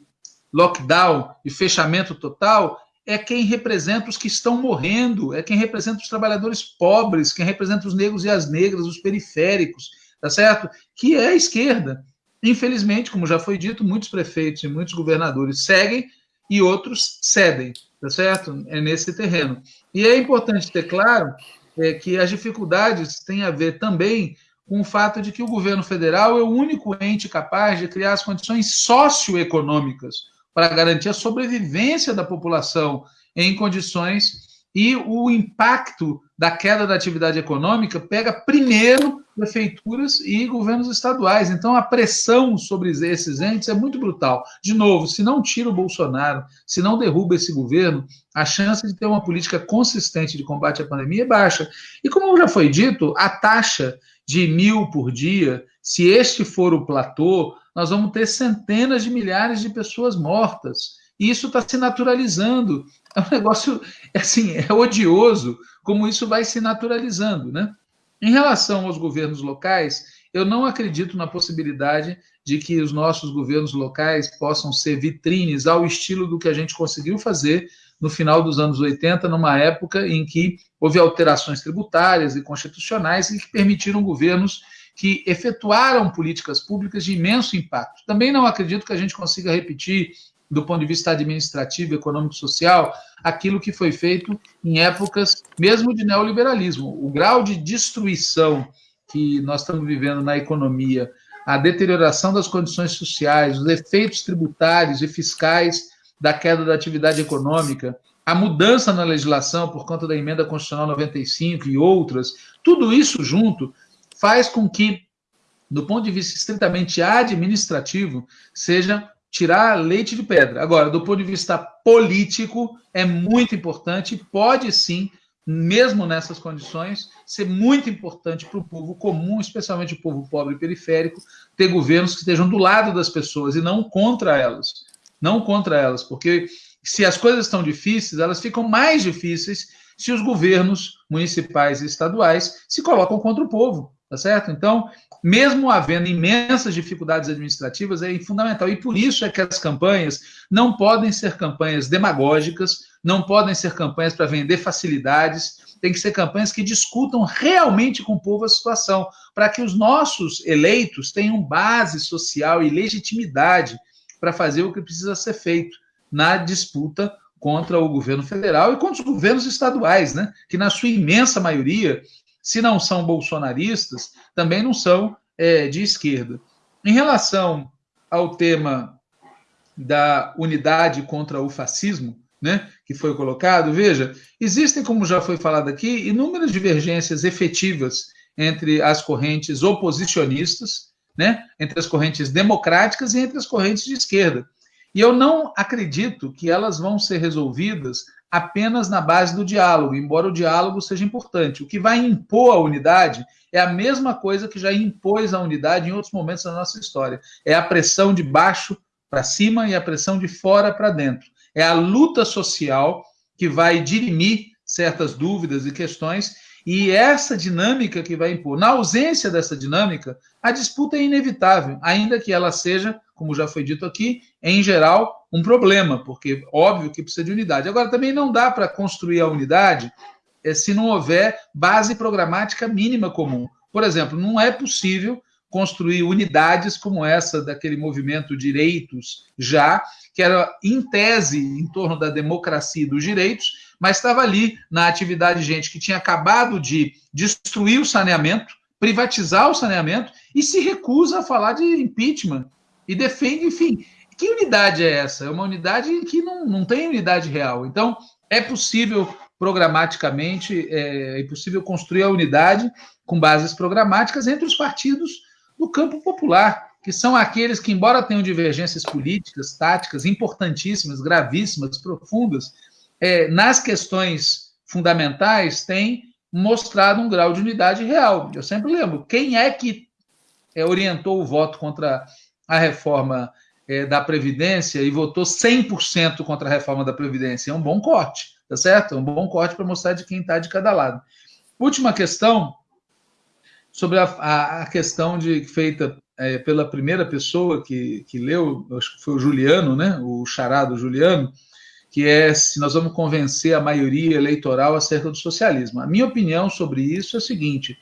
lockdown e fechamento total, é quem representa os que estão morrendo, é quem representa os trabalhadores pobres, quem representa os negros e as negras, os periféricos, tá certo? Que é a esquerda. Infelizmente, como já foi dito, muitos prefeitos e muitos governadores seguem e outros cedem tá certo? É nesse terreno. E é importante ter claro é, que as dificuldades têm a ver também com o fato de que o governo federal é o único ente capaz de criar as condições socioeconômicas para garantir a sobrevivência da população em condições e o impacto da queda da atividade econômica pega primeiro prefeituras e governos estaduais. Então, a pressão sobre esses entes é muito brutal. De novo, se não tira o Bolsonaro, se não derruba esse governo, a chance de ter uma política consistente de combate à pandemia é baixa. E como já foi dito, a taxa de mil por dia, se este for o platô, nós vamos ter centenas de milhares de pessoas mortas. E isso está se naturalizando. É um negócio, assim, é odioso como isso vai se naturalizando, né? Em relação aos governos locais, eu não acredito na possibilidade de que os nossos governos locais possam ser vitrines ao estilo do que a gente conseguiu fazer no final dos anos 80, numa época em que houve alterações tributárias e constitucionais e que permitiram governos que efetuaram políticas públicas de imenso impacto. Também não acredito que a gente consiga repetir do ponto de vista administrativo, econômico, social, aquilo que foi feito em épocas mesmo de neoliberalismo. O grau de destruição que nós estamos vivendo na economia, a deterioração das condições sociais, os efeitos tributários e fiscais da queda da atividade econômica, a mudança na legislação por conta da emenda constitucional 95 e outras, tudo isso junto faz com que, do ponto de vista estritamente administrativo, seja tirar leite de pedra. Agora, do ponto de vista político, é muito importante, pode sim, mesmo nessas condições, ser muito importante para o povo comum, especialmente o povo pobre e periférico, ter governos que estejam do lado das pessoas e não contra elas. Não contra elas, porque se as coisas estão difíceis, elas ficam mais difíceis se os governos municipais e estaduais se colocam contra o povo, tá certo? Então, mesmo havendo imensas dificuldades administrativas, é fundamental. E por isso é que as campanhas não podem ser campanhas demagógicas, não podem ser campanhas para vender facilidades, tem que ser campanhas que discutam realmente com o povo a situação, para que os nossos eleitos tenham base social e legitimidade para fazer o que precisa ser feito na disputa contra o governo federal e contra os governos estaduais, né? que na sua imensa maioria, se não são bolsonaristas, também não são é, de esquerda. Em relação ao tema da unidade contra o fascismo, né, que foi colocado, veja, existem, como já foi falado aqui, inúmeras divergências efetivas entre as correntes oposicionistas, né, entre as correntes democráticas e entre as correntes de esquerda. E eu não acredito que elas vão ser resolvidas apenas na base do diálogo, embora o diálogo seja importante. O que vai impor a unidade é a mesma coisa que já impôs a unidade em outros momentos da nossa história. É a pressão de baixo para cima e a pressão de fora para dentro. É a luta social que vai dirimir certas dúvidas e questões, e essa dinâmica que vai impor. Na ausência dessa dinâmica, a disputa é inevitável, ainda que ela seja, como já foi dito aqui, em geral, um problema, porque óbvio que precisa de unidade. Agora, também não dá para construir a unidade é, se não houver base programática mínima comum. Por exemplo, não é possível construir unidades como essa daquele movimento Direitos Já, que era em tese em torno da democracia e dos direitos, mas estava ali na atividade gente que tinha acabado de destruir o saneamento, privatizar o saneamento e se recusa a falar de impeachment e defende, enfim. Que unidade é essa? É uma unidade que não, não tem unidade real. Então, é possível programaticamente, é, é possível construir a unidade com bases programáticas entre os partidos do campo popular, que são aqueles que, embora tenham divergências políticas, táticas importantíssimas, gravíssimas, profundas, é, nas questões fundamentais, têm mostrado um grau de unidade real. Eu sempre lembro, quem é que é, orientou o voto contra a reforma é, da Previdência e votou 100% contra a reforma da Previdência? É um bom corte, tá certo? É um bom corte para mostrar de quem está de cada lado. Última questão, sobre a, a, a questão de feita é, pela primeira pessoa que, que leu, acho que foi o Juliano, né? O charado Juliano, que é se nós vamos convencer a maioria eleitoral acerca do socialismo. A minha opinião sobre isso é a seguinte: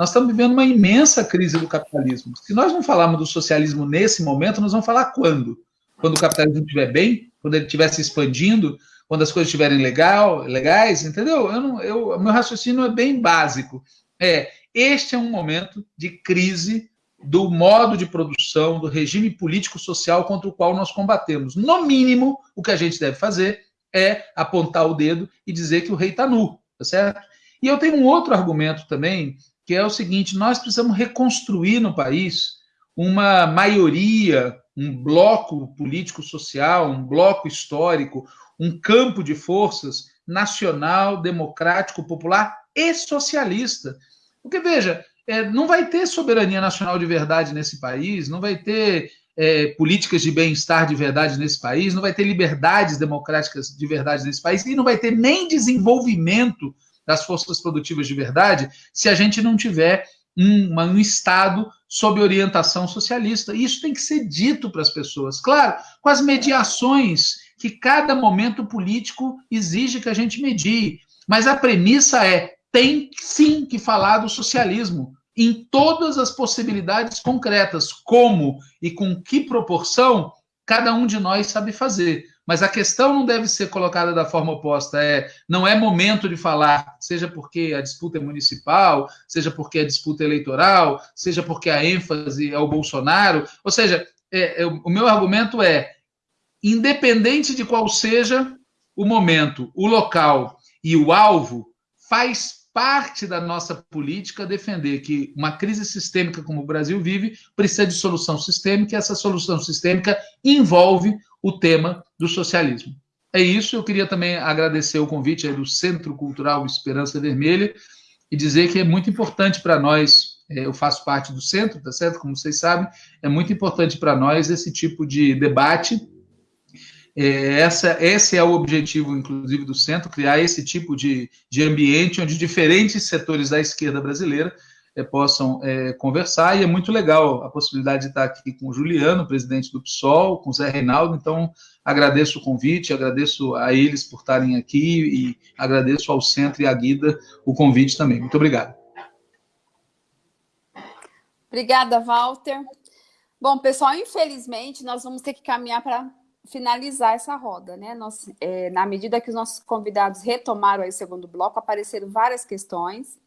nós estamos vivendo uma imensa crise do capitalismo. Se nós não falarmos do socialismo nesse momento, nós vamos falar quando? Quando o capitalismo estiver bem, quando ele estiver se expandindo, quando as coisas estiverem legal, legais, entendeu? Eu não, eu, meu raciocínio é bem básico. É, este é um momento de crise do modo de produção, do regime político-social contra o qual nós combatemos. No mínimo, o que a gente deve fazer é apontar o dedo e dizer que o rei está nu, tá certo? E eu tenho um outro argumento também, que é o seguinte: nós precisamos reconstruir no país uma maioria, um bloco político-social, um bloco histórico, um campo de forças nacional, democrático, popular e socialista. Porque, veja, é, não vai ter soberania nacional de verdade nesse país, não vai ter é, políticas de bem-estar de verdade nesse país, não vai ter liberdades democráticas de verdade nesse país e não vai ter nem desenvolvimento das forças produtivas de verdade se a gente não tiver um, um Estado sob orientação socialista. Isso tem que ser dito para as pessoas, claro, com as mediações que cada momento político exige que a gente medie. Mas a premissa é: tem sim que falar do socialismo em todas as possibilidades concretas, como e com que proporção cada um de nós sabe fazer. Mas a questão não deve ser colocada da forma oposta. É, não é momento de falar, seja porque a disputa é municipal, seja porque a disputa é eleitoral, seja porque a ênfase é o Bolsonaro. Ou seja, é, é, o meu argumento é, independente de qual seja o momento, o local e o alvo, faz parte da nossa política defender que uma crise sistêmica como o Brasil vive precisa de solução sistêmica e essa solução sistêmica envolve o tema do socialismo. É isso, eu queria também agradecer o convite do Centro Cultural Esperança Vermelha e dizer que é muito importante para nós, é, eu faço parte do centro, tá certo? Como vocês sabem, é muito importante para nós esse tipo de debate É, essa, esse é o objetivo, inclusive, do centro, criar esse tipo de, de ambiente onde diferentes setores da esquerda brasileira é, possam é, conversar, e é muito legal a possibilidade de estar aqui com o Juliano, presidente do PSOL, com o Zé Reinaldo, então agradeço o convite, agradeço a eles por estarem aqui e agradeço ao Centro e à Guida o convite também. Muito obrigado. Obrigada, Walter. Bom, pessoal, infelizmente, nós vamos ter que caminhar para finalizar essa roda, né? Nós, é, na medida que os nossos convidados retomaram aí o segundo bloco, apareceram várias questões.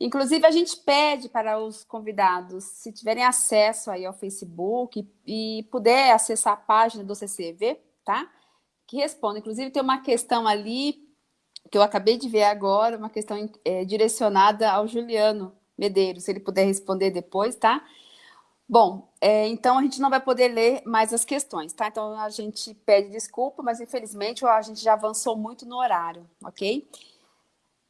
Inclusive, a gente pede para os convidados, se tiverem acesso aí ao Facebook e, e puder acessar a página do CCV, tá? Que responda. Inclusive, tem uma questão ali que eu acabei de ver agora, uma questão é, direcionada ao Juliano Medeiros, se ele puder responder depois, tá? Bom, é, então a gente não vai poder ler mais as questões, tá? Então a gente pede desculpa, mas infelizmente a gente já avançou muito no horário, ok?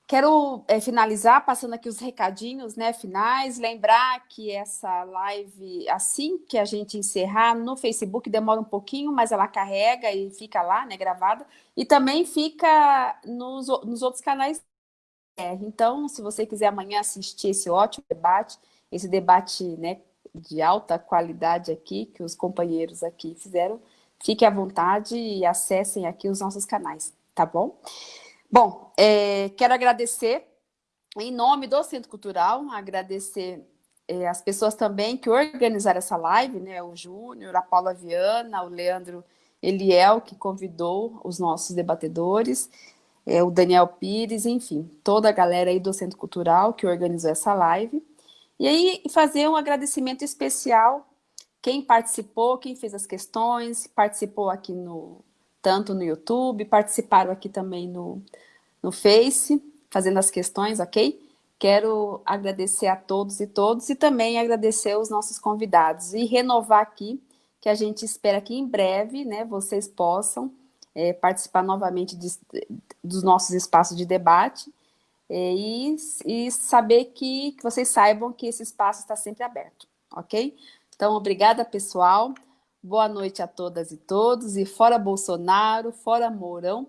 Quero é, finalizar passando aqui os recadinhos né, finais, lembrar que essa live, assim que a gente encerrar no Facebook, demora um pouquinho, mas ela carrega e fica lá, né, gravada, e também fica nos, nos outros canais. Então, se você quiser amanhã assistir esse ótimo debate, esse debate né, de alta qualidade aqui, que os companheiros aqui fizeram, fique à vontade e acessem aqui os nossos canais, tá bom? Bom, é, quero agradecer, em nome do Centro Cultural, agradecer é, as pessoas também que organizaram essa live, né? O Júnior, a Paula Viana, o Leandro Eliel, que convidou os nossos debatedores, é, o Daniel Pires, enfim, toda a galera aí do Centro Cultural que organizou essa live. E aí fazer um agradecimento especial quem participou, quem fez as questões, participou aqui no tanto no YouTube, participaram aqui também no, no Face, fazendo as questões, ok? Quero agradecer a todos e todos e também agradecer os nossos convidados e renovar aqui que a gente espera que em breve né, vocês possam é, participar novamente de, dos nossos espaços de debate é, e, e saber que, que vocês saibam que esse espaço está sempre aberto, ok? Então, obrigada, pessoal. Boa noite a todas e todos. E fora Bolsonaro, fora Mourão,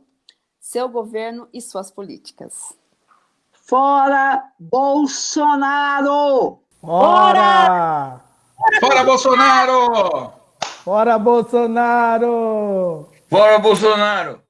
seu governo e suas políticas. Fora Bolsonaro! Fora! Fora Bolsonaro! Fora Bolsonaro! Fora Bolsonaro!